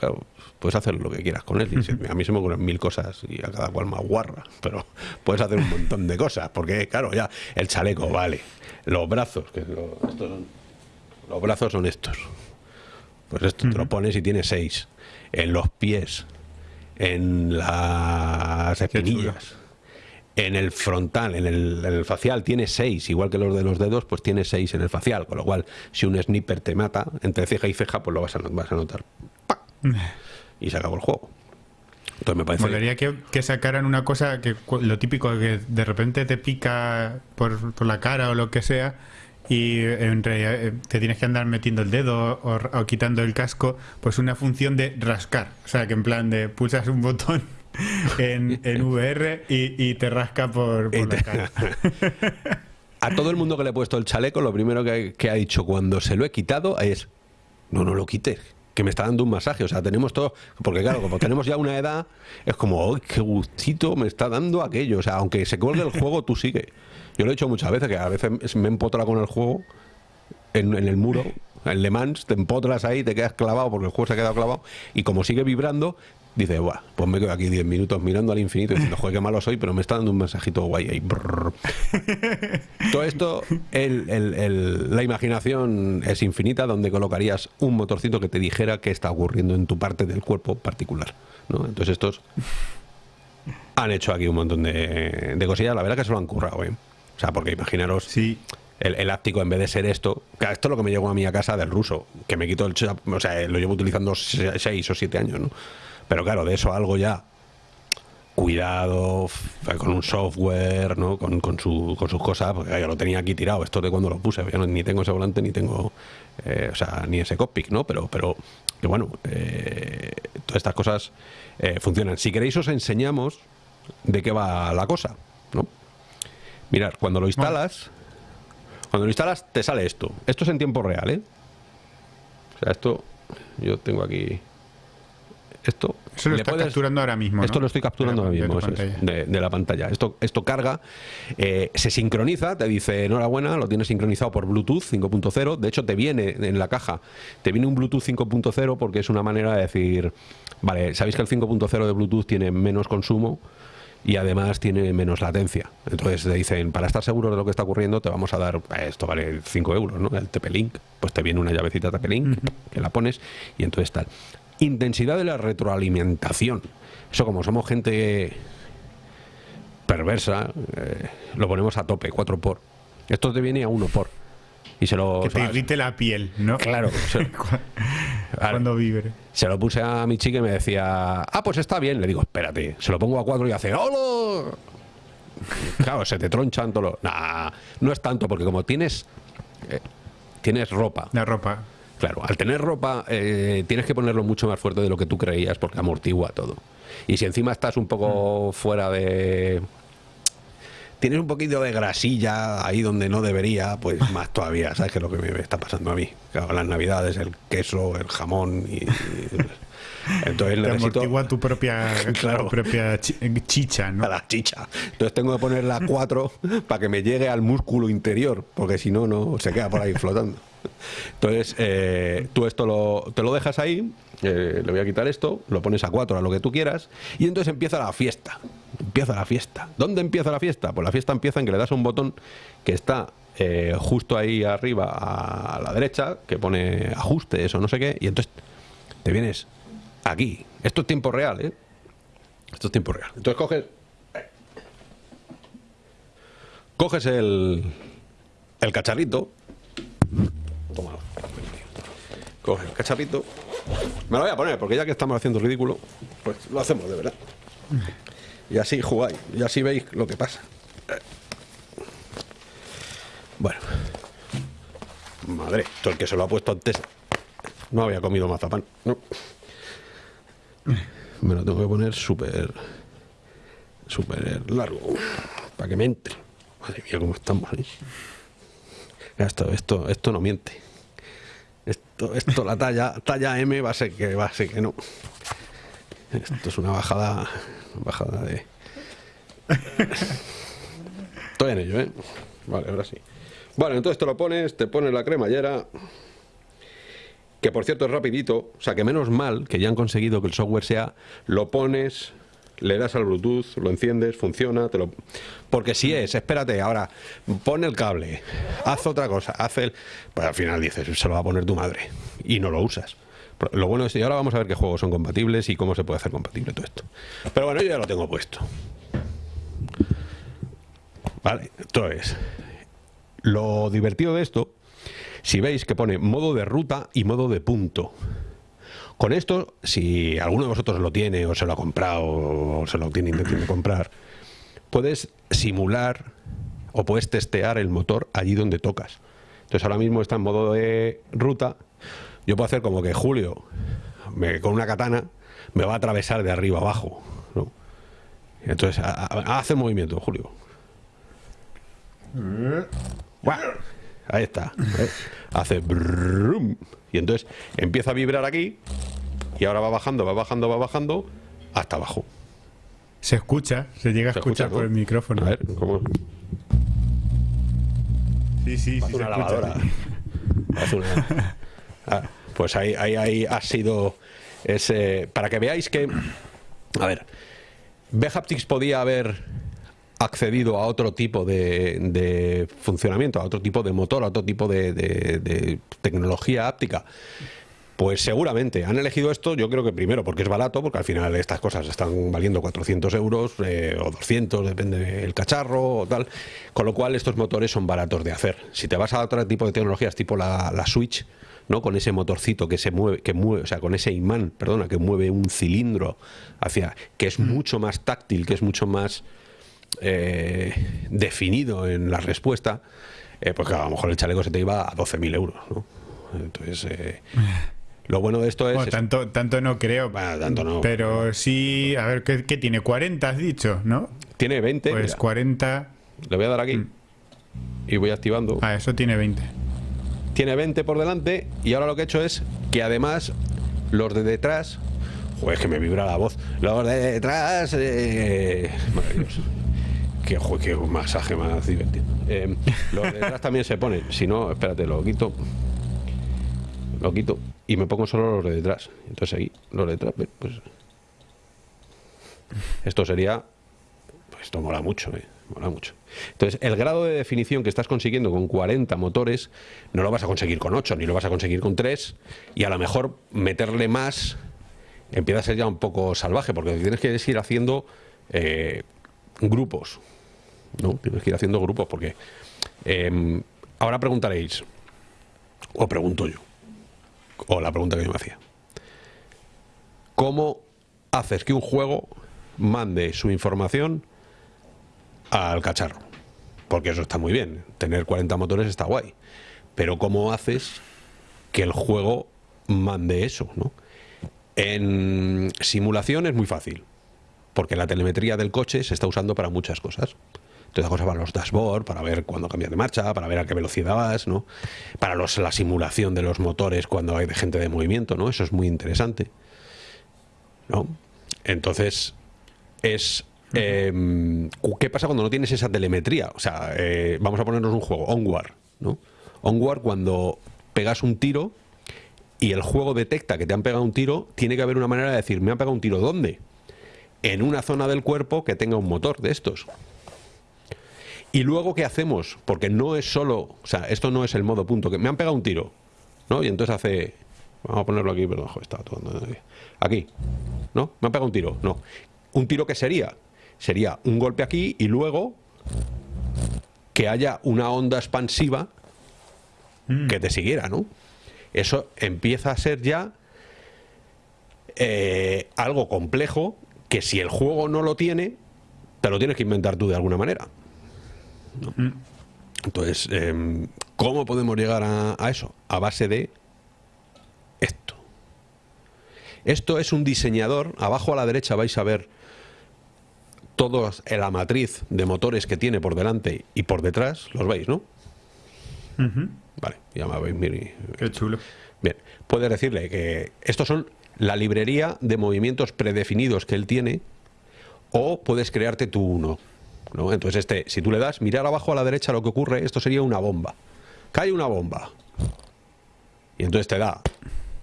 Speaker 1: puedes hacer lo que quieras con él. a mí se me ocurren mil cosas y a cada cual más guarra, pero puedes hacer un montón de cosas. Porque, claro, ya el chaleco, vale. Los brazos, que los brazos son estos. Pues esto te lo pones y tiene seis. En los pies, en las espinillas, en el frontal, en el, facial tiene seis, igual que los de los dedos, pues tiene seis en el facial. Con lo cual, si un sniper te mata entre ceja y ceja, pues lo vas a, vas a notar. *laughs* Y se acabó el juego.
Speaker 2: Entonces me parece. que, que, sacaran una cosa que lo típico que de repente te pica por, por la cara o lo que sea y entre, eh, te tienes que andar metiendo el dedo o, quitando el casco, pues una función de rascar. O sea, que en plan de pulsas un botón *laughs* en, en VR y, te rasca por, la cara. *laughs*
Speaker 1: A todo el mundo que le he puesto el chaleco, lo primero que, ha dicho cuando se lo he quitado es, no, no lo quites, que me está dando un masaje. O sea, tenemos todo, porque claro, como tenemos ya una edad, es como, ¡ay, qué gustito me está dando aquello! O sea, aunque se cuelgue el juego, tú sigue. Yo lo he dicho muchas veces, que a veces me empotra con el juego en, el muro En Le Mans te empotras ahí, te quedas clavado porque el juego se ha quedado clavado y como sigue vibrando, dice, Buah, pues me quedo aquí 10 minutos mirando al infinito y diciendo, joder, qué malo soy, pero me está dando un mensajito guay ahí. *laughs* Todo esto, la imaginación es infinita, donde colocarías un motorcito que te dijera qué está ocurriendo en tu parte del cuerpo particular. ¿no? Entonces estos han hecho aquí un montón de, de cosillas, la verdad que se lo han currado, ¿eh? O sea, porque imaginaros...
Speaker 2: Sí
Speaker 1: el, el, áptico en vez de ser esto, esto es lo que me llegó a mí a casa del ruso, que me quitó el o sea, lo llevo utilizando seis o siete años, ¿no? Pero claro, de eso algo ya cuidado, con un software, ¿no? Con, con, su, con sus cosas, porque yo lo tenía aquí tirado, esto de cuando lo puse, yo ni tengo ese volante, ni tengo, eh, o sea, ni ese cockpit, ¿no? Pero, pero que bueno, eh, todas estas cosas eh, funcionan. Si queréis os enseñamos de qué va la cosa, ¿no? Mirad, cuando lo instalas, cuando lo instalas te sale esto. Esto es en tiempo real, ¿eh? O sea, esto, yo tengo aquí esto
Speaker 2: Eso lo estás capturando ahora mismo.
Speaker 1: Esto lo estoy capturando ahora mismo de, la pantalla. Esto, esto carga, eh, se sincroniza, te dice enhorabuena, lo tienes sincronizado por Bluetooth 5.0. De hecho, te viene en la caja, te viene un Bluetooth 5.0 porque es una manera de decir, vale, sabéis que el 5.0 de Bluetooth tiene menos consumo y además tiene menos latencia. Entonces te dicen, para estar seguro de lo que está ocurriendo, te vamos a dar, eh, esto vale 5 euros, ¿no? El TP-Link, pues te viene una llavecita TP-Link que la pones y entonces tal. Intensidad de la retroalimentación. Eso como somos gente perversa, eh, lo ponemos a tope, 4 por. Esto te viene a 1 por. Y se lo,
Speaker 2: que te irrite la piel, ¿no?
Speaker 1: Claro. *laughs*
Speaker 2: Cuando vibre.
Speaker 1: Se lo puse a mi chica y me decía, ah, pues está bien. Le digo, espérate. Se lo pongo a 4 y hace, ¡Hola! Claro, se te tronchan todo lo... Nah, no es tanto, porque como tienes... Eh, tienes ropa.
Speaker 2: La ropa.
Speaker 1: Claro, al tener ropa eh, tienes que ponerlo mucho más fuerte de lo que tú creías porque amortigua todo. Y si encima estás un poco mm. fuera de... Tienes un poquito de grasilla ahí donde no debería, pues *laughs* más todavía, ¿sabes qué es lo que me está pasando a mí? Claro, las navidades, el queso, el jamón y...
Speaker 2: entonces necesito... amortigua tu propia, *laughs* claro, propia chicha, ¿no?
Speaker 1: la chicha. Entonces tengo que poner la 4 *laughs* para que me llegue al músculo interior, porque si no, no se queda por ahí flotando. Entonces, eh, tú esto lo, te lo dejas ahí, eh, le voy a quitar esto, lo pones a 4 a lo que tú quieras, y entonces empieza la fiesta. Empieza la fiesta. ¿Dónde empieza la fiesta? Pues la fiesta empieza en que le das un botón que está eh, justo ahí arriba a la derecha, que pone ajustes o no sé qué, y entonces te vienes aquí. Esto es tiempo real, ¿eh? Esto es tiempo real. Entonces coges... Coges el, el cacharrito, Toma. Coge el cacharrito. Me lo voy a poner, porque ya que estamos haciendo ridículo, pues lo hacemos de verdad. Y así jugáis, y así veis lo que pasa. Bueno. Madre, esto el que se lo ha puesto antes no había comido mazapán. No. Me lo tengo que poner súper súper largo para que me entre. Madre mía, cómo estamos ahí. Esto, esto, esto no miente. Esto, la talla, talla M va a ser que va a ser que no. Esto es una bajada, bajada de. Estoy en ello, ¿eh? Vale, ahora sí. Vale, entonces te lo pones, te pones la cremallera, que por cierto es rapidito, o sea que menos mal que ya han conseguido que el software sea, lo pones, le das al Bluetooth, lo enciendes, funciona, te lo... Porque si es, espérate, ahora pone el cable, haz otra cosa, haz el... Pues al final dices, se lo va a poner tu madre y no lo usas. Lo bueno es que ahora vamos a ver qué juegos son compatibles y cómo se puede hacer compatible todo esto. Pero bueno, yo ya lo tengo puesto. Vale, entonces, lo divertido de esto, si veis que pone modo de ruta y modo de punto. Con esto, si alguno de vosotros lo tiene o se lo ha comprado o se lo tiene intención de comprar, puedes simular o puedes testear el motor allí donde tocas. Entonces ahora mismo está en modo de ruta. Yo puedo hacer como que Julio, con una katana, me va a atravesar de arriba abajo. Entonces, hace movimiento, Julio. Ahí está. Hace y entonces empieza a vibrar aquí y ahora va bajando, va bajando, va bajando hasta abajo.
Speaker 2: Se escucha, se llega a escuchar por el micrófono.
Speaker 1: A ver, ¿cómo?
Speaker 2: Sí, sí, sí.
Speaker 1: una lavadora. Ah, pues ahí, ahí, ahí ha sido ese. Para que veáis que. A ver. Behaptics podía haber accedido a otro tipo de, funcionamiento, a otro tipo de motor, a otro tipo de, tecnología áptica. Pues seguramente han elegido esto, yo creo que primero porque es barato, porque al final estas cosas están valiendo 400 euros eh, o 200, depende del cacharro o tal, con lo cual estos motores son baratos de hacer. Si te vas a otro tipo de tecnologías, tipo la, la Switch, ¿no? con ese motorcito que se mueve, que mueve, o sea, con ese imán, perdona, que mueve un cilindro hacia, que es mucho más táctil, que es mucho más eh, definido en la respuesta, eh, pues a lo mejor el chaleco se te iba a 12.000 euros. ¿no? Entonces, eh, lo bueno de esto es...
Speaker 2: tanto, tanto no creo,
Speaker 1: tanto no.
Speaker 2: pero sí, a ver, ¿qué, tiene? 40 has dicho, ¿no?
Speaker 1: Tiene 20.
Speaker 2: Pues 40...
Speaker 1: Le voy a dar aquí mm. y voy activando.
Speaker 2: Ah, eso tiene 20.
Speaker 1: Tiene 20 por delante y ahora lo que he hecho es que además los de detrás... Joder, que me vibra la voz. Los de detrás... maravilloso qué, qué masaje más divertido. Eh, los de detrás también se ponen. Si no, espérate, lo quito. Lo quito. Y me pongo solo los de detrás. Entonces aquí, los de detrás, pues. Esto sería. Pues esto mola mucho, eh. Mola mucho. Entonces, el grado de definición que estás consiguiendo con 40 motores, no lo vas a conseguir con 8, ni lo vas a conseguir con 3. Y a lo mejor meterle más empieza a ser ya un poco salvaje, porque tienes que ir haciendo eh, grupos. ¿No? Tienes que ir haciendo grupos porque em, ahora preguntaréis, o pregunto yo, o la pregunta que yo me hacía, ¿cómo haces que un juego mande su información al cacharro? Porque eso está muy bien, tener 40 motores está guay, pero ¿cómo haces que el juego mande eso? En simulación es muy fácil, porque la telemetría del coche se está usando para muchas cosas da cosas para los dashboard, para ver cuándo cambias de marcha, para ver a qué velocidad vas, ¿no? Para los, la simulación de los motores cuando hay gente de movimiento, ¿no? Eso es muy interesante. ¿No? Entonces, es. Em, ¿Qué pasa cuando no tienes esa telemetría? O sea, eh, vamos a ponernos un juego, Onward, ¿no? Onward, cuando pegas un tiro y el juego detecta que te han pegado un tiro, tiene que haber una manera de decir, ¿me han pegado un tiro dónde? En una zona del cuerpo que tenga un motor de estos. Y luego, ¿qué hacemos? Porque no es solo, o sea, esto no es el modo punto, que me han pegado un tiro, ¿no? Y entonces hace, vamos a ponerlo aquí, perdón, está todo, aquí, ¿no? Me han pegado un tiro, no. ¿Un tiro qué sería? Sería un golpe aquí y luego que haya una onda expansiva mm. que te siguiera, ¿no? Eso empieza a ser ya eh, algo complejo que si el juego no lo tiene, te lo tienes que inventar tú de alguna manera. Mm. Entonces, em, ¿cómo podemos llegar a, eso? A base de esto. Esto es un diseñador, abajo a la derecha vais a ver toda la matriz de motores que tiene por delante y por detrás, los veis, ¿no? Vale, ya me veis,
Speaker 2: Qué chulo.
Speaker 1: Bien, puedes decirle que estos son la librería de movimientos predefinidos que él tiene o puedes crearte tú uno. Entonces, este, si tú le das, mirar abajo a la derecha lo que ocurre, esto sería una bomba. Cae una bomba. Y entonces te da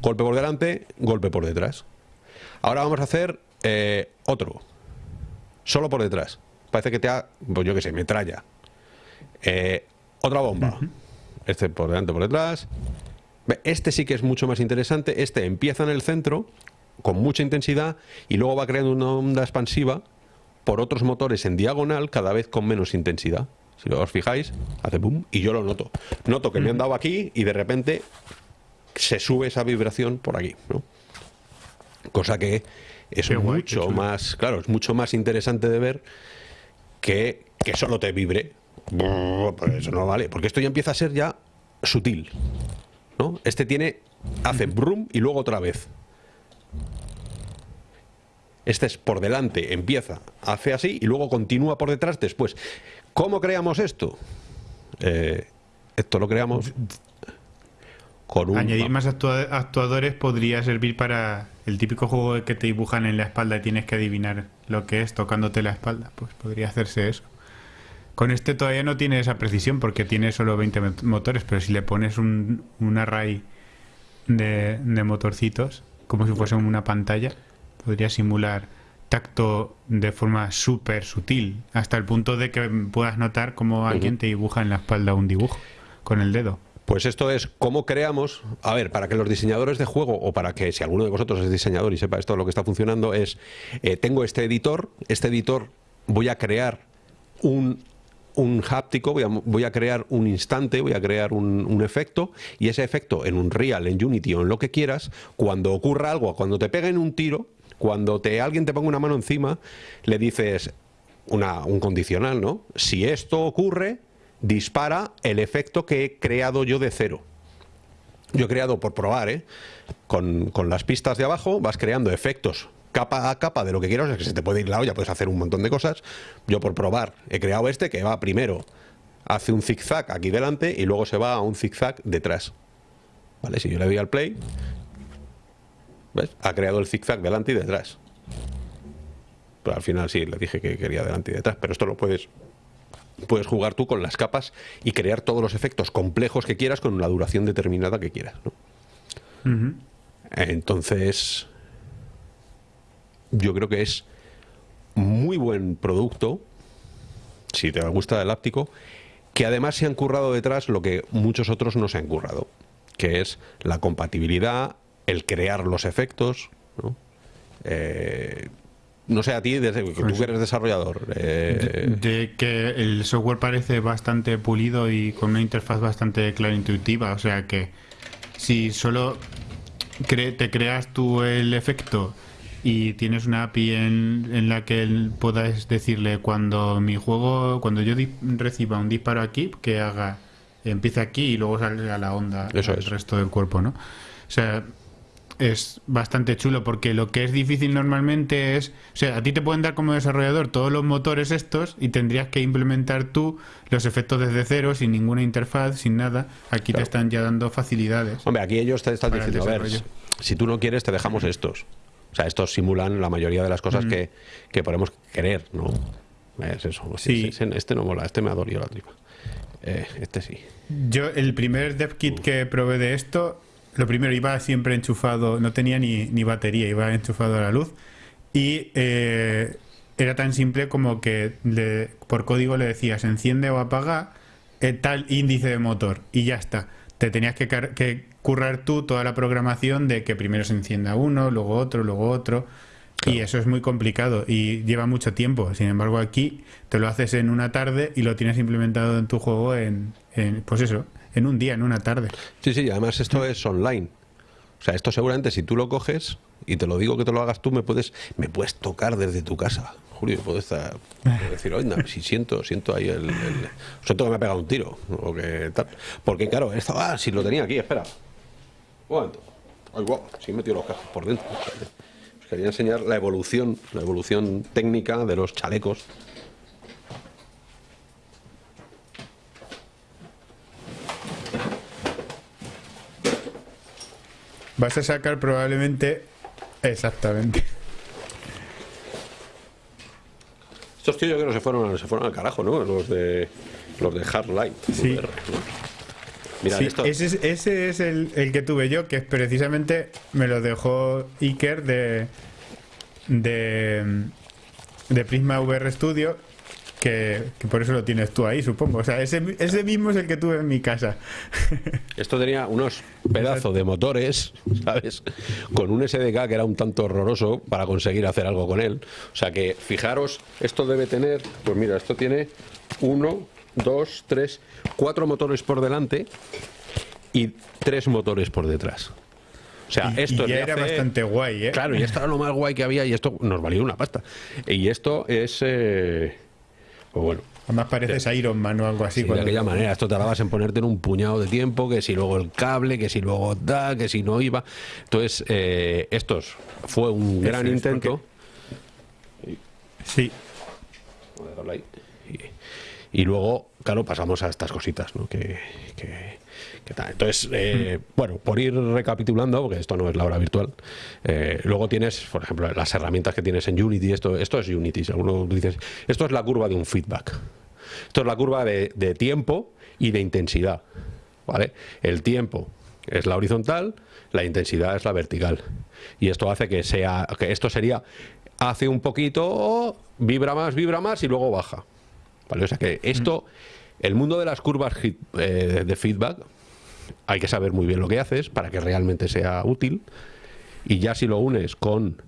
Speaker 1: golpe por delante, golpe por detrás. Ahora vamos a hacer eh, otro. Solo por detrás. Parece que te ha, pues yo qué sé, metralla. Eh, otra bomba. Este por delante, por detrás. Este sí que es mucho más interesante. Este empieza en el centro con mucha intensidad y luego va creando una onda expansiva por otros motores en diagonal cada vez con menos intensidad. Si os fijáis, hace boom y yo lo noto. Noto que me han dado aquí y de repente se sube esa vibración por aquí. Cosa que es mucho más, claro, es mucho más interesante de ver que, que solo te vibre. Pues eso no vale, porque esto ya empieza a ser ya sutil. ¿no? Este tiene, hace brum y luego otra vez. Este es por delante, empieza, hace así y luego continúa por detrás después. ¿Cómo creamos esto? Eh, esto lo creamos
Speaker 2: con un... Añadir más actuadores podría servir para el típico juego que te dibujan en la espalda y tienes que adivinar lo que es tocándote la espalda. Pues podría hacerse eso. Con este todavía no tiene esa precisión porque tiene solo 20 motores, pero si le pones un, un array de, de motorcitos, como si fuese una pantalla. Podría simular tacto de forma súper sutil, hasta el punto de que puedas notar cómo alguien te dibuja en la espalda un dibujo con el dedo.
Speaker 1: Pues esto es cómo creamos, a ver, para que los diseñadores de juego o para que si alguno de vosotros es diseñador y sepa esto lo que está funcionando es, eh, tengo este editor, este editor voy a crear un, un háptico, voy a, voy a, crear un instante, voy a crear un, un, efecto y ese efecto en un real, en Unity o en lo que quieras, cuando ocurra algo, cuando te peguen un tiro, cuando te, alguien te ponga una mano encima, le dices un condicional, ¿no? Si esto ocurre, dispara el efecto que he creado yo de cero. Yo he creado por probar, ¿eh? Con, con las pistas de abajo vas creando efectos capa a capa de lo que quieras, es que se te puede ir la olla, puedes hacer un montón de cosas. Yo por probar he creado este que va primero, hace un zigzag aquí delante y luego se va a un zigzag detrás. ¿Vale? Si yo le doy al play, ¿ves? Ha creado el zigzag delante y detrás. Pero al final sí, le dije que quería delante y detrás, pero esto lo puedes puedes jugar tú con las capas y crear todos los efectos complejos que quieras con una duración determinada que quieras. ¿no? Uh -huh. Entonces, yo creo que es muy buen producto, si te gusta el áptico, que además se han currado detrás lo que muchos otros no se han currado, que es la compatibilidad, el crear los efectos, ¿no? Eh, no sé a ti, desde que tú que eres desarrollador.
Speaker 2: Eh... De, de, que el software parece bastante pulido y con una interfaz bastante clara e intuitiva. O sea que si solo cre te creas tú el efecto y tienes una API en, en la que puedas decirle cuando mi juego, cuando yo reciba un disparo aquí, que haga, empiece aquí y luego salga la onda
Speaker 1: Eso
Speaker 2: al
Speaker 1: es.
Speaker 2: resto del cuerpo, ¿no? O sea, es bastante chulo porque lo que es difícil normalmente es, o sea, a ti te pueden dar como desarrollador todos los motores estos y tendrías que implementar tú los efectos desde cero, sin ninguna interfaz, sin nada. Aquí claro. te están ya dando facilidades.
Speaker 1: Hombre, aquí ellos te están diciendo, a ver, si tú no quieres te dejamos estos. O sea, estos simulan la mayoría de las cosas mm. que, que, podemos querer, ¿no? Es eso.
Speaker 2: Sí.
Speaker 1: Este, este, no mola, este me ha dolido la tripa. Eh, este sí.
Speaker 2: Yo, el primer dev kit que probé de esto, lo primero, iba siempre enchufado, no tenía ni, ni batería, iba enchufado a la luz. Y eh, era tan simple como que le, por código le decías enciende o apaga eh, tal índice de motor y ya está. Te tenías que, que currar tú toda la programación de que primero se encienda uno, luego otro, luego otro. Claro. Y eso es muy complicado y lleva mucho tiempo. Sin embargo, aquí te lo haces en una tarde y lo tienes implementado en tu juego en, en pues eso, en un día, en una tarde.
Speaker 1: Sí, sí, además esto es online. O sea, esto seguramente si tú lo coges y te lo digo que te lo hagas tú, me puedes me puedes tocar desde tu casa. Julio, puedo estar puedo decir, oye, si siento, siento ahí el, el, siento que me ha pegado un tiro o que tal. Porque claro, esto, ah, si lo tenía aquí, espera. Un momento. Ay, wow, sí he metido los cascos por dentro. Os quería enseñar la evolución, la evolución técnica de los chalecos.
Speaker 2: Vas a sacar probablemente... Exactamente.
Speaker 1: Estos tíos yo creo que se fueron, se fueron al carajo, ¿no? Los de los de Hard Light.
Speaker 2: Sí.
Speaker 1: Mira,
Speaker 2: sí,
Speaker 1: esto...
Speaker 2: ese, es, ese es el, el, que tuve yo, que precisamente me lo dejó Iker de, de, de Prisma VR Studio, que, que, por eso lo tienes tú ahí, supongo. O sea, ese, ese mismo es el que tuve en mi casa. *laughs*
Speaker 1: Esto tenía unos pedazos de motores, ¿sabes? Con un SDK que era un tanto horroroso para conseguir hacer algo con él. O sea que, fijaros, esto debe tener, pues mira, esto tiene uno, dos, tres, cuatro motores por delante y tres motores por detrás. O sea,
Speaker 2: y,
Speaker 1: esto
Speaker 2: y ya era
Speaker 1: hace...
Speaker 2: bastante guay, ¿eh?
Speaker 1: Claro, y esto era lo más guay que había y esto nos valió una pasta. Y esto es... Eh... Pues bueno.
Speaker 2: Además pareces de, Iron Man o algo así.
Speaker 1: Sí, de aquella manera, esto tardabas en ponerte en un puñado de tiempo, que si luego el cable, que si luego da, que si no iba. Entonces, eh, estos fue un Eso gran intento.
Speaker 2: Porque... Sí.
Speaker 1: Y, y, luego, claro, pasamos a estas cositas, ¿no? Que, que, tal. Entonces, eh, mm. bueno, por ir recapitulando, porque esto no es la hora virtual, eh, luego tienes, por ejemplo, las herramientas que tienes en Unity, esto, esto es Unity, si alguno dices, esto es la curva de un feedback. Esto es la curva de, de tiempo y de intensidad. ¿Vale? El tiempo es la horizontal, la intensidad es la vertical. Y esto hace que sea, que esto sería, hace un poquito, vibra más, vibra más y luego baja. ¿Vale? O sea que esto, el mundo de las curvas eh, de feedback, hay que saber muy bien lo que haces para que realmente sea útil. Y ya si lo unes con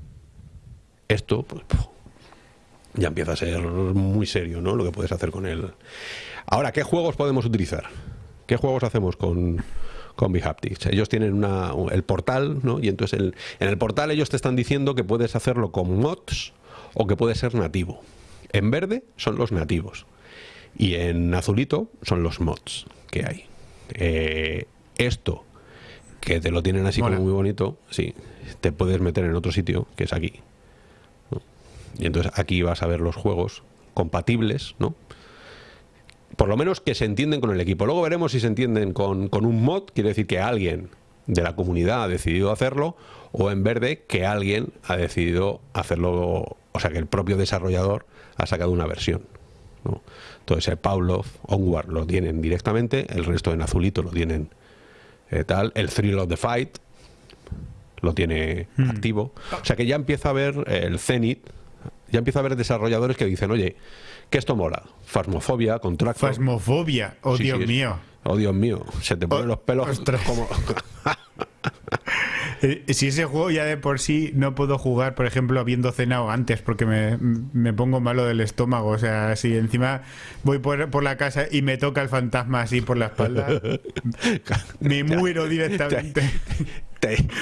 Speaker 1: esto, pues ya empieza a ser muy serio, ¿no? Lo que puedes hacer con él. Ahora, ¿qué juegos podemos utilizar? ¿Qué juegos hacemos con, con Bihaptics? Ellos tienen una, el portal, ¿no? Y entonces el, en el portal ellos te están diciendo que puedes hacerlo con mods o que puede ser nativo. En verde son los nativos y en azulito son los mods que hay. Eh, esto, que te lo tienen así como muy bonito, sí, te puedes meter en otro sitio, que es aquí. Y entonces aquí vas a ver los juegos compatibles, ¿no? Por lo menos que se entienden con el equipo. Luego veremos si se entienden con, un mod, quiere decir que alguien de la comunidad ha decidido hacerlo, o en verde que alguien ha decidido hacerlo, o sea que el propio desarrollador ha sacado una versión. ¿no? Entonces el Pavlov, Onward lo tienen directamente, el resto en azulito lo tienen eh, tal, el Thrill of the Fight lo tiene hmm. activo. O sea que ya empieza a ver el Zenith, ya empieza a haber desarrolladores que dicen, oye, que esto mola. Fasmofobia, Contractor.
Speaker 2: Fasmofobia, oh Dios mío.
Speaker 1: Oh Dios mío, se te ponen oh, los pelos como... *laughs* *laughs*
Speaker 2: Eh, si ese juego ya de por sí no puedo jugar, por ejemplo, habiendo cenado antes, porque me, pongo malo del estómago. O sea, si encima voy por, por, la casa y me toca el fantasma así por la espalda, *laughs* me muero directamente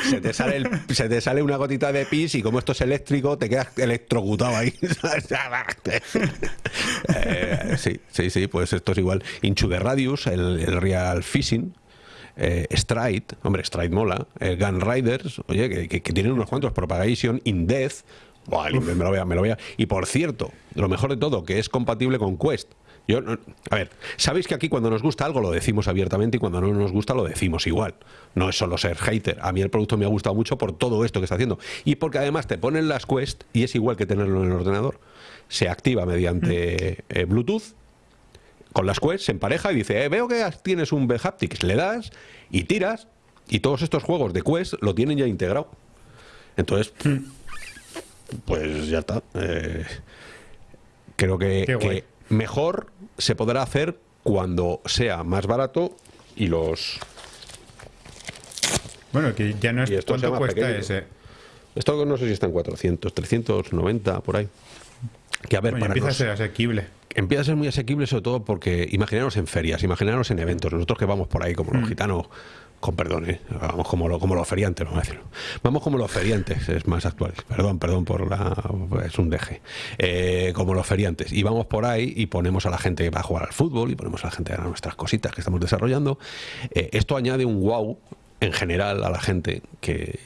Speaker 1: se, te sale se te sale una gotita de pis y como esto es eléctrico, te quedas electrocutado ahí. *laughs* Eh, sí, sí, sí, pues esto es igual. Inchu de Radius, el, Real Fishing, eh, Stride, hombre, Stride mola, eh, Gun Riders, oye, que, tienen unos cuantos, Propagation, In Death, me lo vea, me lo vea. Y por cierto, lo mejor de todo, que es compatible con Quest. Yo, a ver, sabéis que aquí cuando nos gusta algo lo decimos abiertamente y cuando no nos gusta lo decimos igual. No es solo ser hater. A mí el producto me ha gustado mucho por todo esto que está haciendo. Y porque además te ponen las Quest y es igual que tenerlo en el ordenador. Se activa mediante eh, Bluetooth. Con las Quest se empareja y dice, eh, veo que tienes un B-Haptics. Le das y tiras y todos estos juegos de Quest lo tienen ya integrado. Entonces, pues ya está. Eh, creo que mejor se podrá hacer cuando sea más barato y los...
Speaker 2: Bueno, que ya no es...
Speaker 1: Esto ¿Cuánto cuesta ese? Esto no sé si está en 400, 390, por ahí.
Speaker 2: Que a ver, para empieza a ser asequible.
Speaker 1: Empieza a ser muy asequible sobre todo porque imaginaros en ferias, imaginaros en eventos. Nosotros que vamos por ahí como los mm. gitanos con perdón, ¿eh? vamos como, lo, como los feriantes, vamos a decirlo. Vamos como los feriantes, es más actual. Perdón, perdón por la. Es un deje. Eh, como los feriantes. Y vamos por ahí y ponemos a la gente que va a jugar al fútbol y ponemos a la gente a nuestras cositas que estamos desarrollando. Eh, esto añade un wow en general a la gente que,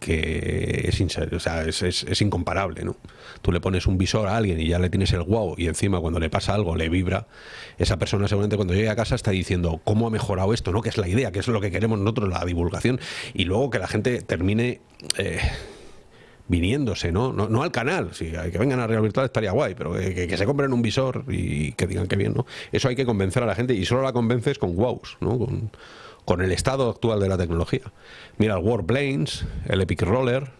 Speaker 1: que es, o sea, es, es, incomparable, ¿no? Tú le pones un visor a alguien y ya le tienes el wow y encima cuando le pasa algo le vibra, esa persona seguramente cuando llegue a casa está diciendo cómo ha mejorado esto, ¿no? Que es la idea, que es lo que queremos nosotros, la divulgación y luego que la gente termine eh, viniéndose, ¿no? ¿no? al canal, si hay que vengan a Real Virtual estaría guay, pero que, se compren un visor y que digan que bien, ¿no? Eso hay que convencer a la gente y solo la convences con wows, ¿no? Con, con el estado actual de la tecnología. Mira el Warplanes, el Epic Roller,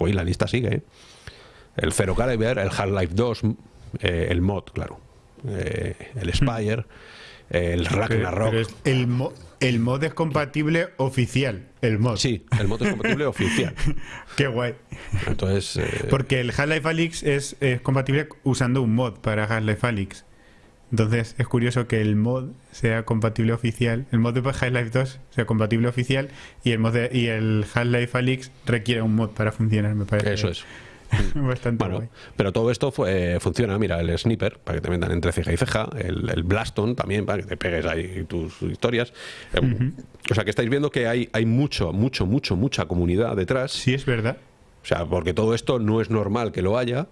Speaker 1: y la lista sigue, ¿eh? el Zero Caliber, el Half-Life 2, eh, el mod, claro, eh, el Spire, el Ragnarok.
Speaker 2: el, el mod es compatible oficial, el mod.
Speaker 1: Sí, el mod es compatible *laughs* oficial.
Speaker 2: Qué guay.
Speaker 1: Entonces,
Speaker 2: Porque el Half-Life Alyx es, es, compatible usando un mod para Half-Life Alyx. Entonces es curioso que el mod sea compatible oficial, el mod de Half-Life 2 sea compatible oficial y el mod y el Half-Life Alyx requiere un mod para funcionar, me parece.
Speaker 1: Eso es. *laughs*
Speaker 2: Bastante
Speaker 1: bueno, pero todo esto eh, funciona, mira, el sniper, para que te metan entre ceja y ceja, el, Blaston también, para que te pegues ahí tus historias. Eh, o sea que estáis viendo que hay, hay mucho, mucho, mucho, mucha comunidad detrás.
Speaker 2: Sí, es verdad.
Speaker 1: O sea, porque todo esto no es normal que lo haya,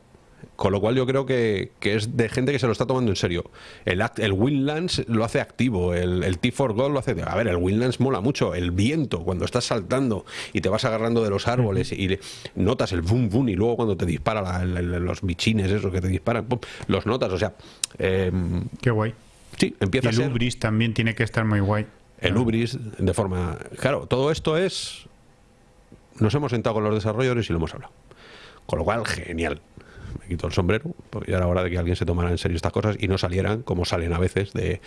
Speaker 1: con lo cual yo creo que, es de gente que se lo está tomando en serio. El, el Winlands lo hace activo, el, el T4 Gold lo hace... A ver, el Winlands mola mucho, el viento, cuando estás saltando y te vas agarrando de los árboles y notas el boom boom y luego cuando te dispara los bichines, esos que te disparan, los notas, o sea...
Speaker 2: Em, Qué guay.
Speaker 1: Sí, empieza
Speaker 2: y el Ubris también tiene que estar muy guay.
Speaker 1: el Ubris, de forma... Claro, todo esto es... Nos hemos sentado con los desarrolladores y lo hemos hablado. Con lo cual, genial. Me quito el sombrero, porque ya era hora de que alguien se tomara en serio estas cosas y no salieran como salen a veces de...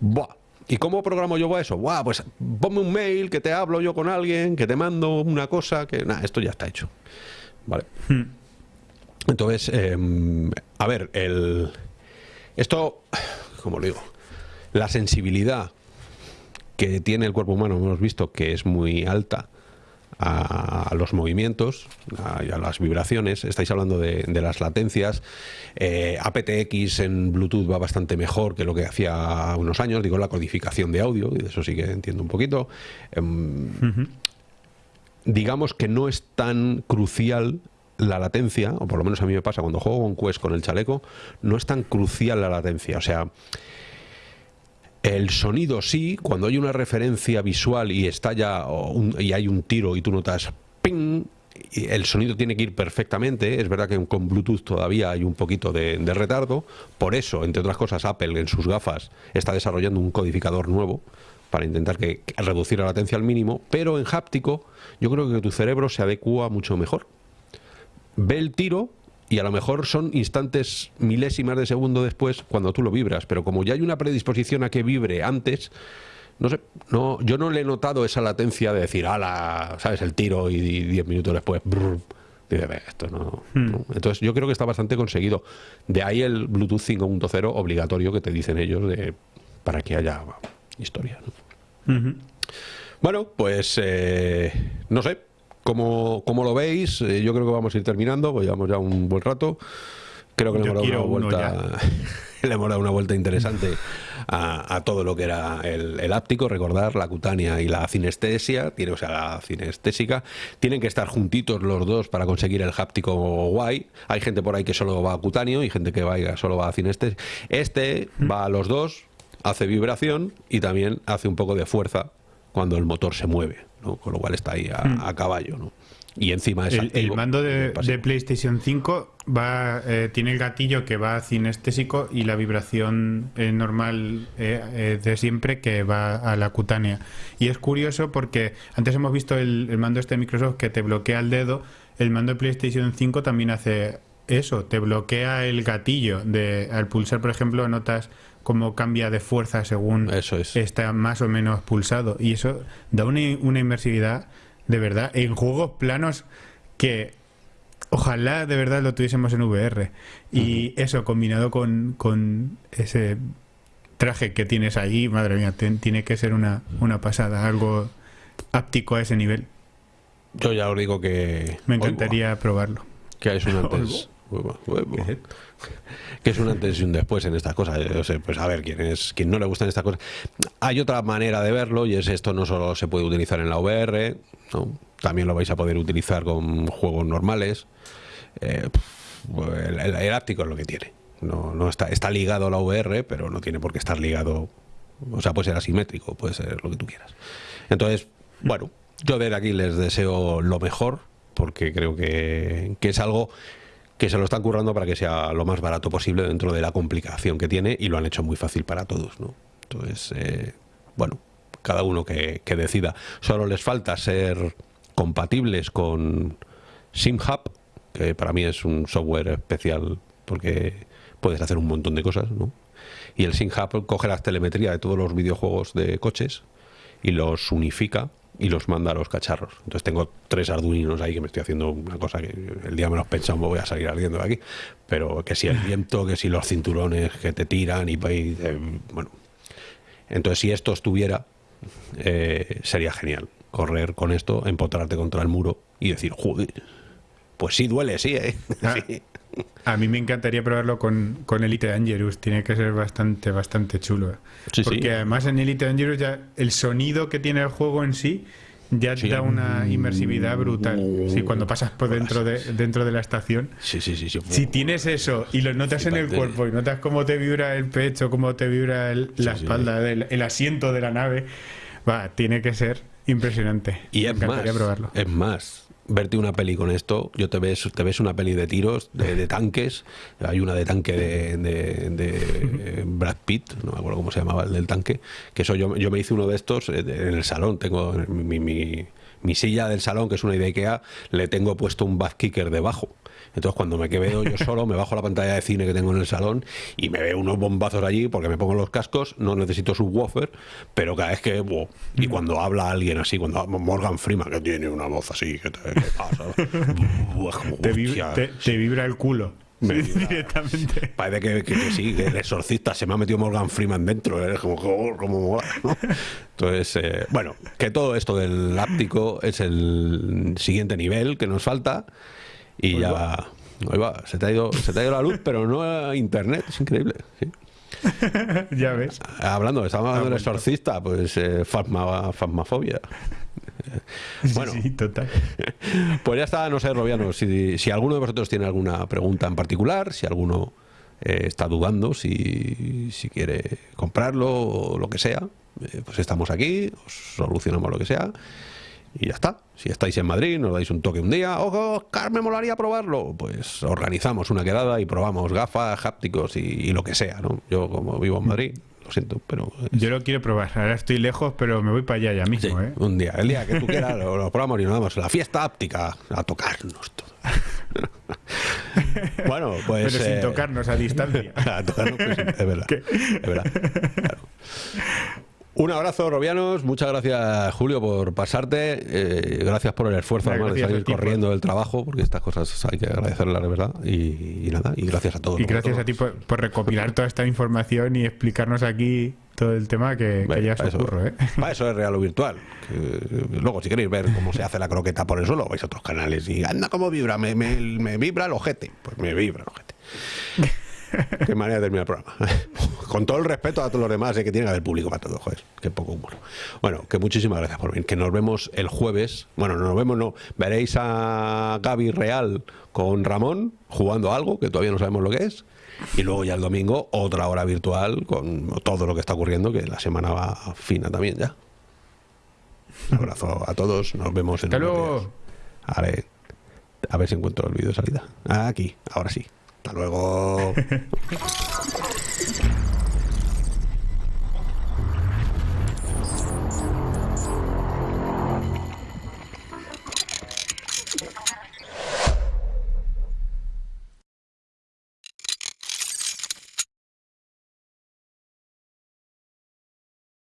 Speaker 1: Buah, ¿Y cómo programo yo eso? Buah, pues ponme un mail, que te hablo yo con alguien, que te mando una cosa, que... Nada, esto ya está hecho. Vale. Hmm. Entonces, em, a ver, el... Esto, como lo digo, la sensibilidad que tiene el cuerpo humano, hemos visto que es muy alta a, los movimientos a, a, las vibraciones. Estáis hablando de, las latencias. Eh, aptX en Bluetooth va bastante mejor que lo que hacía unos años. Digo, la codificación de audio, y de eso sí que entiendo un poquito. Em, digamos que no es tan crucial la latencia, o por lo menos a mí me pasa cuando juego con Quest con el chaleco, no es tan crucial la latencia. O sea, el sonido sí, cuando hay una referencia visual y está ya y hay un tiro y tú notas ping, el sonido tiene que ir perfectamente. Es verdad que con Bluetooth todavía hay un poquito de, retardo. Por eso, entre otras cosas, Apple en sus gafas está desarrollando un codificador nuevo para intentar que, reducir la latencia al mínimo. Pero en háptico, yo creo que tu cerebro se adecua mucho mejor. Ve el tiro y a lo mejor son instantes milésimas de segundo después cuando tú lo vibras, pero como ya hay una predisposición a que vibre antes, no sé, no, yo no le he notado esa latencia de decir, ala, sabes, el tiro y diez minutos después, esto hmm. no, Entonces yo creo que está bastante conseguido. De ahí el Bluetooth 5.0 obligatorio que te dicen ellos de para que haya historia. Bueno, pues eh, no sé, como, como lo veis, eh, yo creo que vamos a ir terminando, pues llevamos ya un buen rato. Creo que le hemos, dado una vuelta, *laughs* le hemos dado una vuelta interesante *laughs* a, todo lo que era el, el, áptico. Recordar la cutánea y la cinestesia, tiene, o sea, la cinestésica. Tienen que estar juntitos los dos para conseguir el háptico guay. Hay gente por ahí que solo va a cutáneo y gente que va, solo va a cinestesia. Este va a los dos, hace vibración y también hace un poco de fuerza cuando el motor se mueve con lo cual está ahí a, hmm. caballo. ¿no? Y encima es
Speaker 2: el, mando de, PlayStation 5 va eh, tiene el gatillo que va cinestésico y la vibración eh, normal eh, de siempre que va a la cutánea. Y es curioso porque antes hemos visto el, mando este de Microsoft que te bloquea el dedo, el mando de PlayStation 5 también hace eso, te bloquea el gatillo de al pulsar, por ejemplo, notas cómo cambia de fuerza según
Speaker 1: eso
Speaker 2: está más o menos pulsado. Y eso da una, inmersividad de verdad en juegos planos que ojalá de verdad lo tuviésemos en VR. Y eso combinado con, con, ese traje que tienes ahí, madre mía, tiene que ser una, una pasada, algo áptico a ese nivel.
Speaker 1: Yo ya os digo que...
Speaker 2: Me encantaría probarlo.
Speaker 1: Que es un *laughs* antes... que es un antes y un después en estas cosas. Yo sé, pues a ver, quién es quien no le gustan estas cosas. Hay otra manera de verlo y es esto no solo se puede utilizar en la VR, también lo vais a poder utilizar con juegos normales. Eh, el, el, áptico es lo que tiene. No, no está, está ligado a la VR, pero no tiene por qué estar ligado. O sea, puede ser asimétrico, puede ser lo que tú quieras. Entonces, bueno, yo de aquí les deseo lo mejor, porque creo que, que es algo que se lo están currando para que sea lo más barato posible dentro de la complicación que tiene y lo han hecho muy fácil para todos, ¿no? Entonces, eh, bueno, cada uno que, decida. Solo les falta ser compatibles con SimHub, que para mí es un software especial porque puedes hacer un montón de cosas, ¿no? Y el SimHub coge la telemetría de todos los videojuegos de coches y los unifica y los manda a los cacharros. Entonces tengo tres arduinos ahí que me estoy haciendo una cosa que el día menos pensado me voy a salir ardiendo de aquí. Pero que si el viento, que si los cinturones que te tiran y, eh, bueno. Entonces si esto estuviera, eh, sería genial. Correr con esto, empotrarte contra el muro y decir, joder, pues sí duele, sí, ¿eh? *laughs* Ah,
Speaker 2: a mí me encantaría probarlo con, con Elite Dangerous. Tiene que ser bastante, bastante chulo. Porque además en Elite Dangerous ya el sonido que tiene el juego en sí ya da una inmersividad brutal. Sí, cuando pasas por dentro de, dentro de la estación.
Speaker 1: Sí, sí, sí.
Speaker 2: Si tienes eso y lo notas en el cuerpo y notas cómo te vibra el pecho, cómo te vibra la espalda, el, asiento de la nave, va, tiene que ser impresionante.
Speaker 1: Y es más, probarlo. es más, verte una peli con esto, yo te ves, te ves una peli de tiros, de, tanques, hay una de tanque de, de, *laughs* Brad Pitt, no me acuerdo cómo se llamaba el del tanque, que eso yo, yo me hice uno de estos en el salón, tengo mi, mi, mi silla del salón, que es una idea IKEA, le tengo puesto un back kicker debajo. Entonces cuando me quedo yo *laughs* solo, me bajo la pantalla de cine que tengo en el salón y me veo unos bombazos allí porque me pongo los cascos, no necesito subwoofer, pero cada vez que... y mm. cuando habla alguien así, cuando Morgan Freeman, que tiene una voz así, que te, pasa? *laughs*
Speaker 2: te, vibra el culo. directamente.
Speaker 1: Parece que, sí, que el exorcista se me ha metido Morgan Freeman dentro, es como, como Entonces, eh, bueno, que todo esto del áptico es el siguiente nivel que nos falta. Y ya. va, se te, ha ido, se te ha ido la luz, *laughs* pero no a internet, es increíble. *laughs*
Speaker 2: ya ves.
Speaker 1: Hablando, estamos hablando del exorcista, pues eh, fasmafobia.
Speaker 2: Bueno, sí, total. *laughs*
Speaker 1: Pues ya está, no sé, Robiano, si, si alguno de vosotros tiene alguna pregunta en particular, si alguno eh, está dudando, si, si, quiere comprarlo o lo que sea, eh, pues estamos aquí, os solucionamos lo que sea y ya está. Si estáis en Madrid, nos dais un toque un día, ojo, Oscar, me molaría probarlo. Pues organizamos una quedada y probamos gafas, hápticos y, lo que sea, ¿no? Yo como vivo en Madrid, lo siento, pero...
Speaker 2: Yo lo quiero probar, ahora estoy lejos, pero me voy para allá ya mismo, ¿eh?
Speaker 1: Un día, el día que tú *laughs* quieras, lo, probamos y nos vamos. La fiesta áptica, a tocarnos todo. *laughs* bueno, pues...
Speaker 2: Pero sin eh, tocarnos a distancia. *laughs*
Speaker 1: a tocarnos, pues, es verdad. Es verdad. Claro. Un abrazo, Robianos. Muchas gracias, Julio, por pasarte. Eh, gracias por el esfuerzo, además, de salir corriendo del trabajo, porque estas cosas hay que agradecerlas, de verdad. Y, nada, y gracias a todos.
Speaker 2: Y gracias a ti por, recopilar toda esta información y explicarnos aquí todo el tema que, ya os ocurre. ¿eh?
Speaker 1: Para eso es real o virtual. luego, si queréis ver cómo se hace la croqueta por el suelo, vais a otros canales y anda cómo vibra, me, me vibra el ojete. Pues me vibra el ojete. Qué manera de terminar el programa. *laughs* Con todo el respeto a todos los demás, eh, que tiene que haber público para todo, joder. Qué poco humor. Bueno, que muchísimas gracias por venir. Que nos vemos el jueves. Bueno, no nos vemos, no. Veréis a Gaby Real con Ramón jugando algo, que todavía no sabemos lo que es. Y luego ya el domingo, otra hora virtual con todo lo que está ocurriendo, que la semana va fina también ya. Un abrazo a todos. Nos vemos en
Speaker 2: el luego.
Speaker 1: a ver si encuentro el vídeo de salida. aquí, ahora sí. Hasta luego. *laughs*